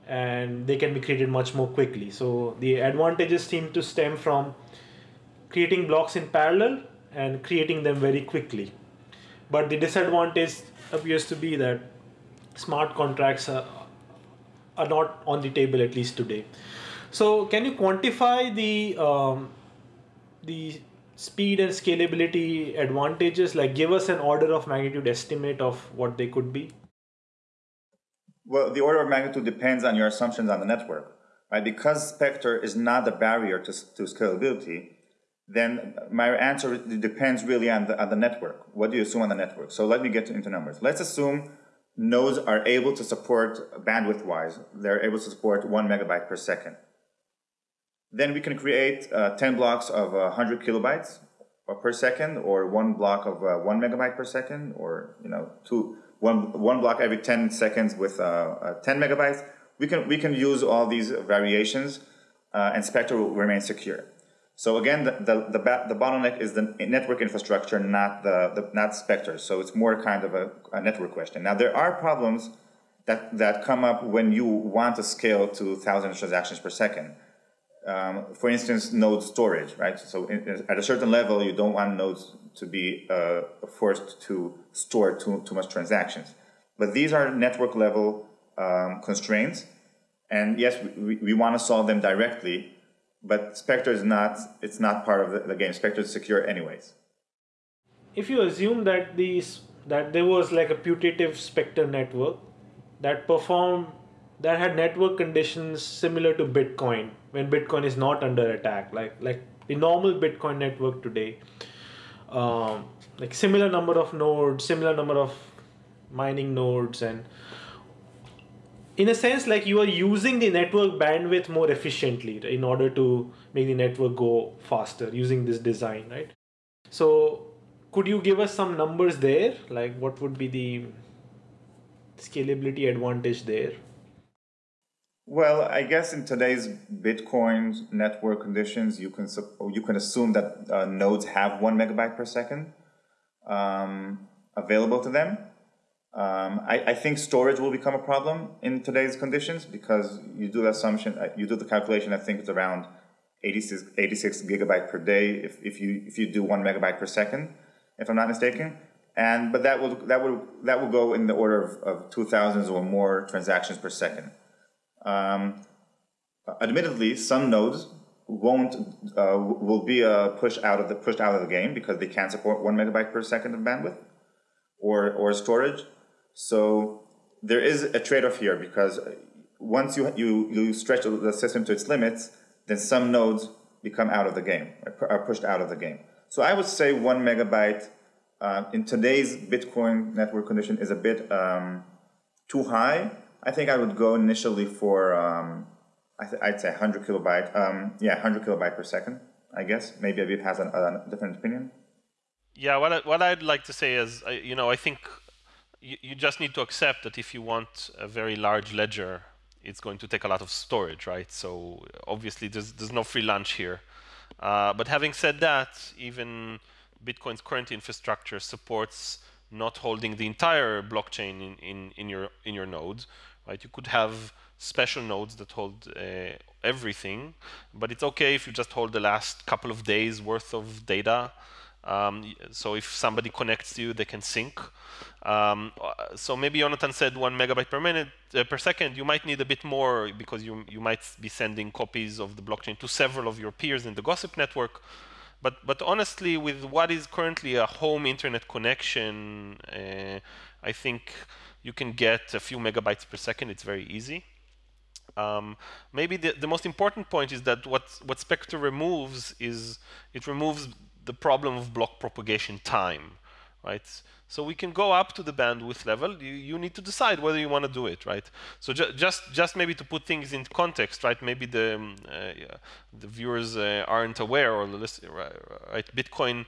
Speaker 3: and they can be created much more quickly. So the advantages seem to stem from creating blocks in parallel and creating them very quickly. But the disadvantage appears to be that smart contracts are, are not on the table at least today. So can you quantify the um, the speed and scalability advantages? Like give us an order of magnitude estimate of what they could be.
Speaker 5: Well, the order of magnitude depends on your assumptions on the network, right? Because Spectre is not the barrier to, to scalability, then my answer depends really on the, on the network. What do you assume on the network? So let me get into numbers. Let's assume nodes are able to support bandwidth-wise, they're able to support one megabyte per second. Then we can create uh, 10 blocks of uh, 100 kilobytes per second, or one block of uh, one megabyte per second, or you know, two, one, one block every 10 seconds with uh, uh, 10 megabytes. We can, we can use all these variations uh, and Spectre will remain secure. So again, the, the, the, the, bottleneck is the network infrastructure, not the, the not Spectre. So it's more kind of a, a, network question. Now there are problems that, that come up when you want to scale to thousands of transactions per second. Um, for instance, node storage, right? So in, at a certain level, you don't want nodes to be uh, forced to store too, too much transactions. But these are network level um, constraints. And yes, we, we want to solve them directly, but Spectre is not, it's not part of the, the game. Spectre is secure anyways.
Speaker 3: If you assume that these, that there was like a putative Spectre network that performed, that had network conditions similar to Bitcoin, when Bitcoin is not under attack, like, like the normal Bitcoin network today, um, like similar number of nodes, similar number of mining nodes, and in a sense, like you are using the network bandwidth more efficiently in order to make the network go faster using this design, right? So, could you give us some numbers there? Like, what would be the scalability advantage there?
Speaker 5: Well, I guess in today's Bitcoin network conditions, you can you can assume that uh, nodes have one megabyte per second um, available to them. Um, I, I, think storage will become a problem in today's conditions because you do the assumption, uh, you do the calculation. I think it's around 86, 86 gigabyte per day if, if you if you do one megabyte per second, if I'm not mistaken. And but that will that will that will go in the order of, of two thousands or more transactions per second. Um, admittedly, some nodes won't uh, will be uh, pushed out of the pushed out of the game because they can't support one megabyte per second of bandwidth or or storage. So there is a trade-off here because once you you you stretch the system to its limits, then some nodes become out of the game are pushed out of the game. So I would say one megabyte uh, in today's Bitcoin network condition is a bit um, too high I think I would go initially for, um, I would say 100 kilobyte, um, yeah, 100 kilobyte per second, I guess. Maybe Aviv has a different opinion.
Speaker 4: Yeah, what, I, what I'd like to say is, you know, I think you, you just need to accept that if you want a very large ledger, it's going to take a lot of storage, right? So obviously there's, there's no free lunch here. Uh, but having said that, even Bitcoin's current infrastructure supports not holding the entire blockchain in, in, in your in your nodes right? You could have special nodes that hold uh, everything, but it's okay if you just hold the last couple of days worth of data. Um, so if somebody connects to you, they can sync. Um, so maybe Jonathan said one megabyte per minute uh, per second. You might need a bit more because you you might be sending copies of the blockchain to several of your peers in the Gossip network. But but honestly, with what is currently a home internet connection, uh, I think you can get a few megabytes per second. It's very easy. Um, maybe the, the most important point is that what, what Spectre removes is it removes the problem of block propagation time, right? So we can go up to the bandwidth level. You, you need to decide whether you want to do it, right? So ju just just maybe to put things in context, right? Maybe the um, uh, yeah, the viewers uh, aren't aware, or list, right? Bitcoin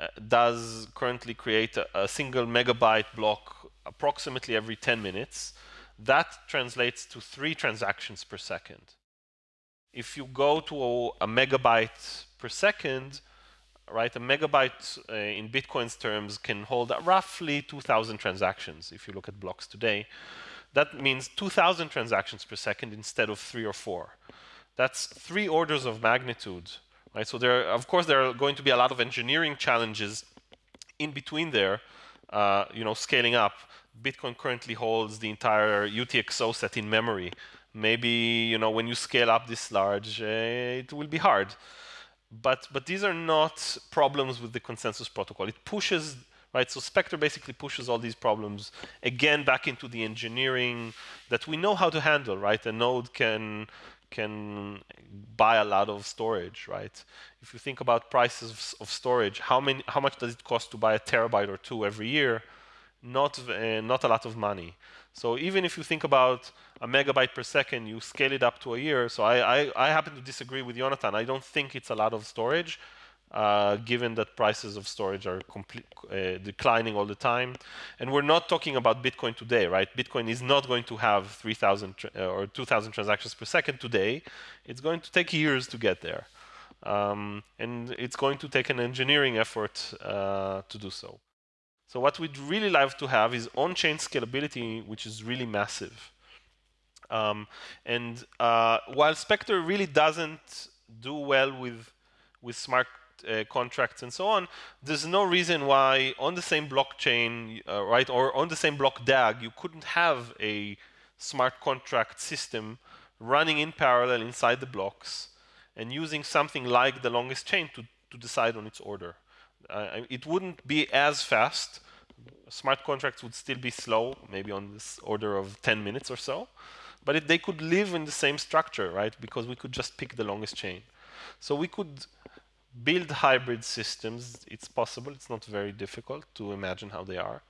Speaker 4: uh, does currently create a, a single megabyte block approximately every 10 minutes. That translates to three transactions per second. If you go to a, a megabyte per second, right, a megabyte uh, in Bitcoin's terms can hold roughly 2,000 transactions if you look at blocks today. That means 2,000 transactions per second instead of three or four. That's three orders of magnitude, right? So there, of course, there are going to be a lot of engineering challenges in between there, uh, you know, scaling up. Bitcoin currently holds the entire UTXO set in memory. Maybe you know when you scale up this large, uh, it will be hard. But but these are not problems with the consensus protocol. It pushes right. So Spectre basically pushes all these problems again back into the engineering that we know how to handle. Right, a node can can buy a lot of storage, right? If you think about prices of storage, how many, how much does it cost to buy a terabyte or two every year? not, uh, not a lot of money. So even if you think about a megabyte per second, you scale it up to a year. So I, I, I happen to disagree with Jonathan. I don't think it's a lot of storage, uh, given that prices of storage are uh, declining all the time. And we're not talking about Bitcoin today, right? Bitcoin is not going to have 3,000 uh, or 2,000 transactions per second today. It's going to take years to get there. Um, and it's going to take an engineering effort uh, to do so. So what we'd really like to have is on-chain scalability, which is really massive. Um, and uh, while Spectre really doesn't do well with, with smart uh, contracts and so on, there's no reason why on the same blockchain, uh, right, or on the same block DAG, you couldn't have a smart contract system running in parallel inside the blocks and using something like the longest chain to, to decide on its order. Uh, it wouldn't be as fast. Smart contracts would still be slow, maybe on this order of 10 minutes or so. But it, they could live in the same structure, right? Because we could just pick the longest chain. So we could build hybrid systems. It's possible. It's not very difficult to imagine how they are.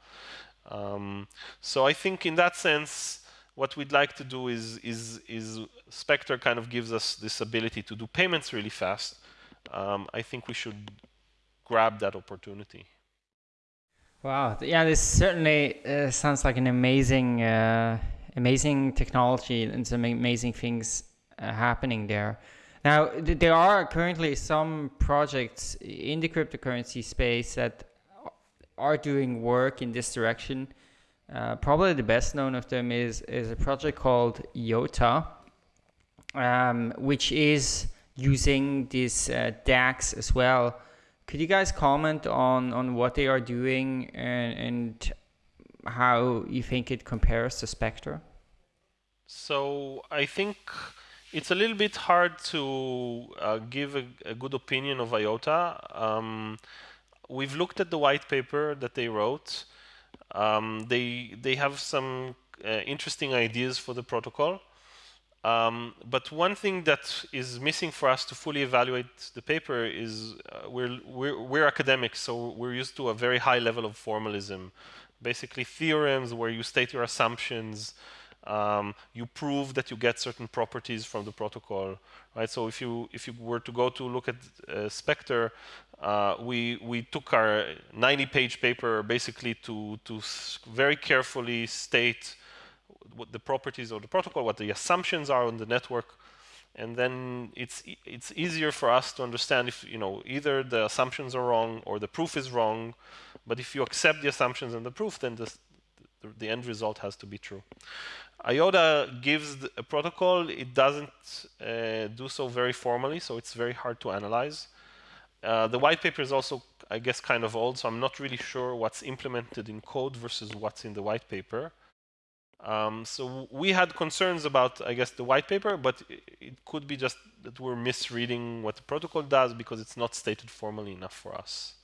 Speaker 4: Um, so I think in that sense, what we'd like to do is, is, is Spectre kind of gives us this ability to do payments really fast. Um, I think we should grab that opportunity.
Speaker 2: Wow, yeah, this certainly uh, sounds like an amazing, uh, amazing technology and some amazing things uh, happening there. Now, there are currently some projects in the cryptocurrency space that are doing work in this direction. Uh, probably the best known of them is is a project called IOTA, um, which is using these uh, DAGs as well could you guys comment on, on what they are doing and, and how you think it compares to Spectre?
Speaker 4: So I think it's a little bit hard to uh, give a, a, good opinion of IOTA. Um, we've looked at the white paper that they wrote. Um, they they have some uh, interesting ideas for the protocol. Um, but one thing that is missing for us to fully evaluate the paper is uh, we're, we're, we're, academics, so we're used to a very high level of formalism. Basically theorems where you state your assumptions, um, you prove that you get certain properties from the protocol, right? So if you if you were to go to look at uh, Spectre, uh, we we took our 90-page paper basically to to very carefully state what the properties of the protocol, what the assumptions are on the network, and then it's it's easier for us to understand if you know either the assumptions are wrong or the proof is wrong. But if you accept the assumptions and the proof, then the, the end result has to be true. IOTA gives a protocol. It doesn't uh, do so very formally, so it's very hard to analyze. Uh, the white paper is also I guess, kind of old, so I'm not really sure what's implemented in code versus what's in the white paper. Um, so we had concerns about, I guess, the white paper, but it could be just that we're misreading what the protocol does because it's not stated formally enough for us.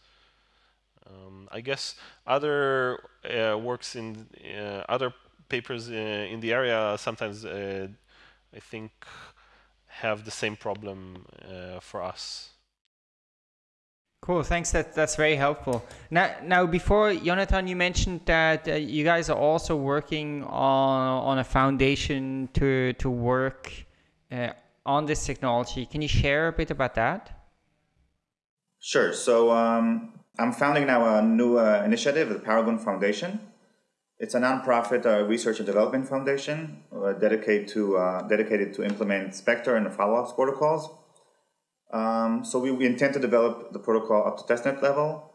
Speaker 4: Um, I guess other uh, works in uh, other papers uh, in the area sometimes, uh, I think, have the same problem uh, for us.
Speaker 2: Cool, thanks. That that's very helpful. Now, now before Jonathan, you mentioned that uh, you guys are also working on on a foundation to to work uh, on this technology. Can you share a bit about that?
Speaker 5: Sure. So um, I'm founding now a new uh, initiative, the Paragon Foundation. It's a nonprofit uh, research and development foundation uh, dedicated to uh, dedicated to implement Spectre and the follow-up protocols um, so we, we, intend to develop the protocol up to testnet level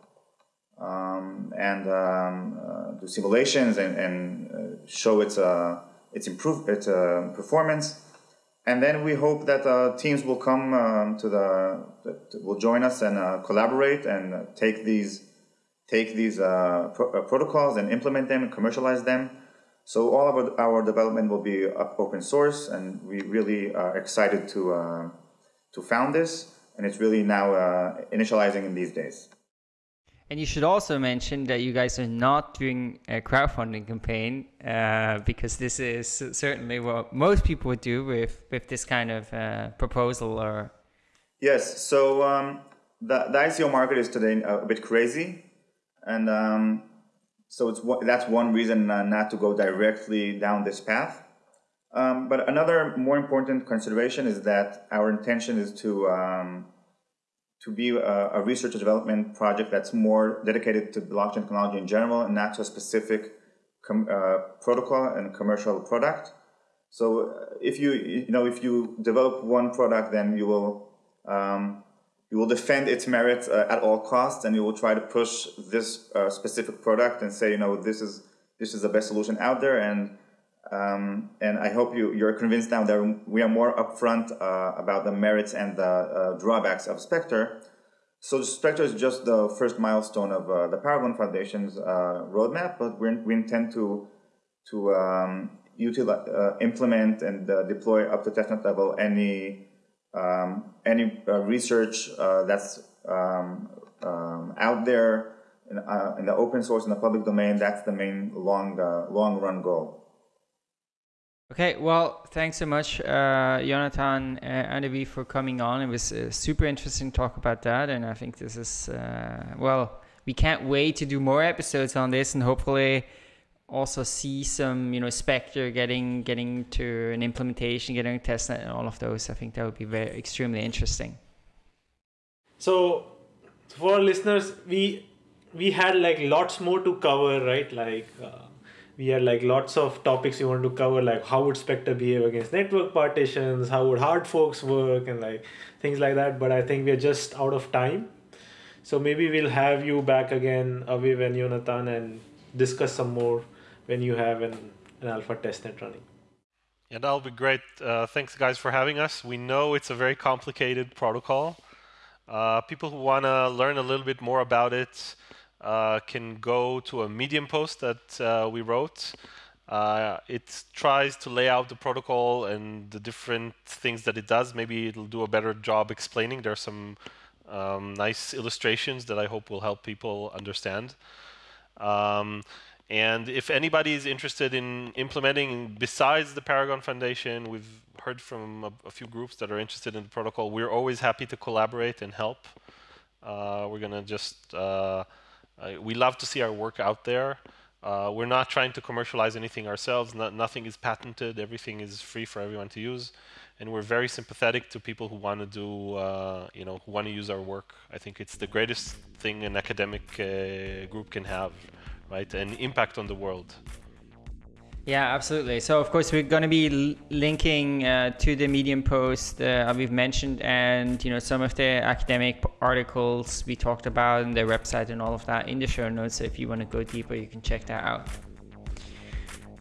Speaker 5: um, and um, uh, do simulations and, and uh, show its uh, its improve its performance. And then we hope that teams will come um, to the will join us and collaborate and take these take these pro protocols and implement them and commercialize them. So all of our, our development will be open source, and we really are excited to to found this, and it's really now uh, initializing in these days.
Speaker 2: And you should also mention that you guys are not doing a crowdfunding campaign uh, because this is certainly what most people would do with, with this kind of uh, proposal or.
Speaker 5: Yes, so um, the, the ICO market is today a bit crazy. And um, so it's that's one reason uh, not to go directly down this path. Um, but another more important consideration is that our intention is to um, to be a, a, research and development project that's more dedicated to blockchain technology in general and not to a specific uh, protocol and commercial product. So uh, if you you know if you develop one product, then you will um, you will defend its merits uh, at all costs, and you will try to push this uh, specific product and say you know this is this is the best solution out there and um, and I hope you, you're convinced now that we are more upfront uh, about the merits and the uh, drawbacks of Spectre. So Spectre is just the first milestone of uh, the Paragon Foundation's uh, roadmap, but we we intend to to um, utilize, implement and deploy up to testnet level any um, any research that's um, um, out there in, in, the open source in the public domain. That's the main long long run goal.
Speaker 2: Okay, well, thanks so much, uh, Jonathan and Avi, for coming on. It was uh, super interesting to talk about that, and I think this is uh, well. We can't wait to do more episodes on this, and hopefully also see some, you know, Spectre getting getting to an implementation, getting a testnet, and all of those. I think that would be very extremely interesting.
Speaker 3: So, for our listeners, we we had like lots more to cover, right? Like. Uh, we had like lots of topics we wanted to cover like how would spectre behave against network partitions how would hard forks work and like things like that but i think we're just out of time so maybe we'll have you back again aviv and jonathan and discuss some more when you have an, an alpha testnet running
Speaker 4: yeah that'll be great uh, thanks guys for having us we know it's a very complicated protocol uh, people who want to learn a little bit more about it uh, can go to a Medium post that uh, we wrote. Uh, it tries to lay out the protocol and the different things that it does. Maybe it'll do a better job explaining. There are some um, nice illustrations that I hope will help people understand. Um, and if anybody is interested in implementing besides the Paragon Foundation, we've heard from a, a few groups that are interested in the protocol. We're always happy to collaborate and help. Uh, we're going to just uh, uh, we love to see our work out there. Uh, we're not trying to commercialize anything ourselves. No, nothing is patented. Everything is free for everyone to use. And we're very sympathetic to people who want to do, uh, you know, who want to use our work. I think it's the greatest thing an academic uh, group can have, right? An impact on the world.
Speaker 2: Yeah, absolutely. So of course we're going to be linking uh, to the Medium post uh, we've mentioned, and you know some of the academic articles we talked about and their website and all of that in the show notes. So if you want to go deeper, you can check that out.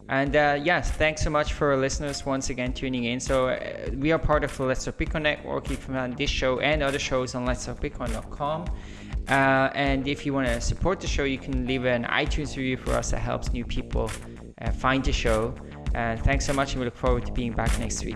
Speaker 2: And uh, yes, thanks so much for listeners once again tuning in. So uh, we are part of the Let's Talk Bitcoin network. You can find this show and other shows on Let's Talk Bitcoin.com. Uh, and if you want to support the show, you can leave an iTunes review for us. That helps new people uh, find the show. And thanks so much, and we look forward to being back next week.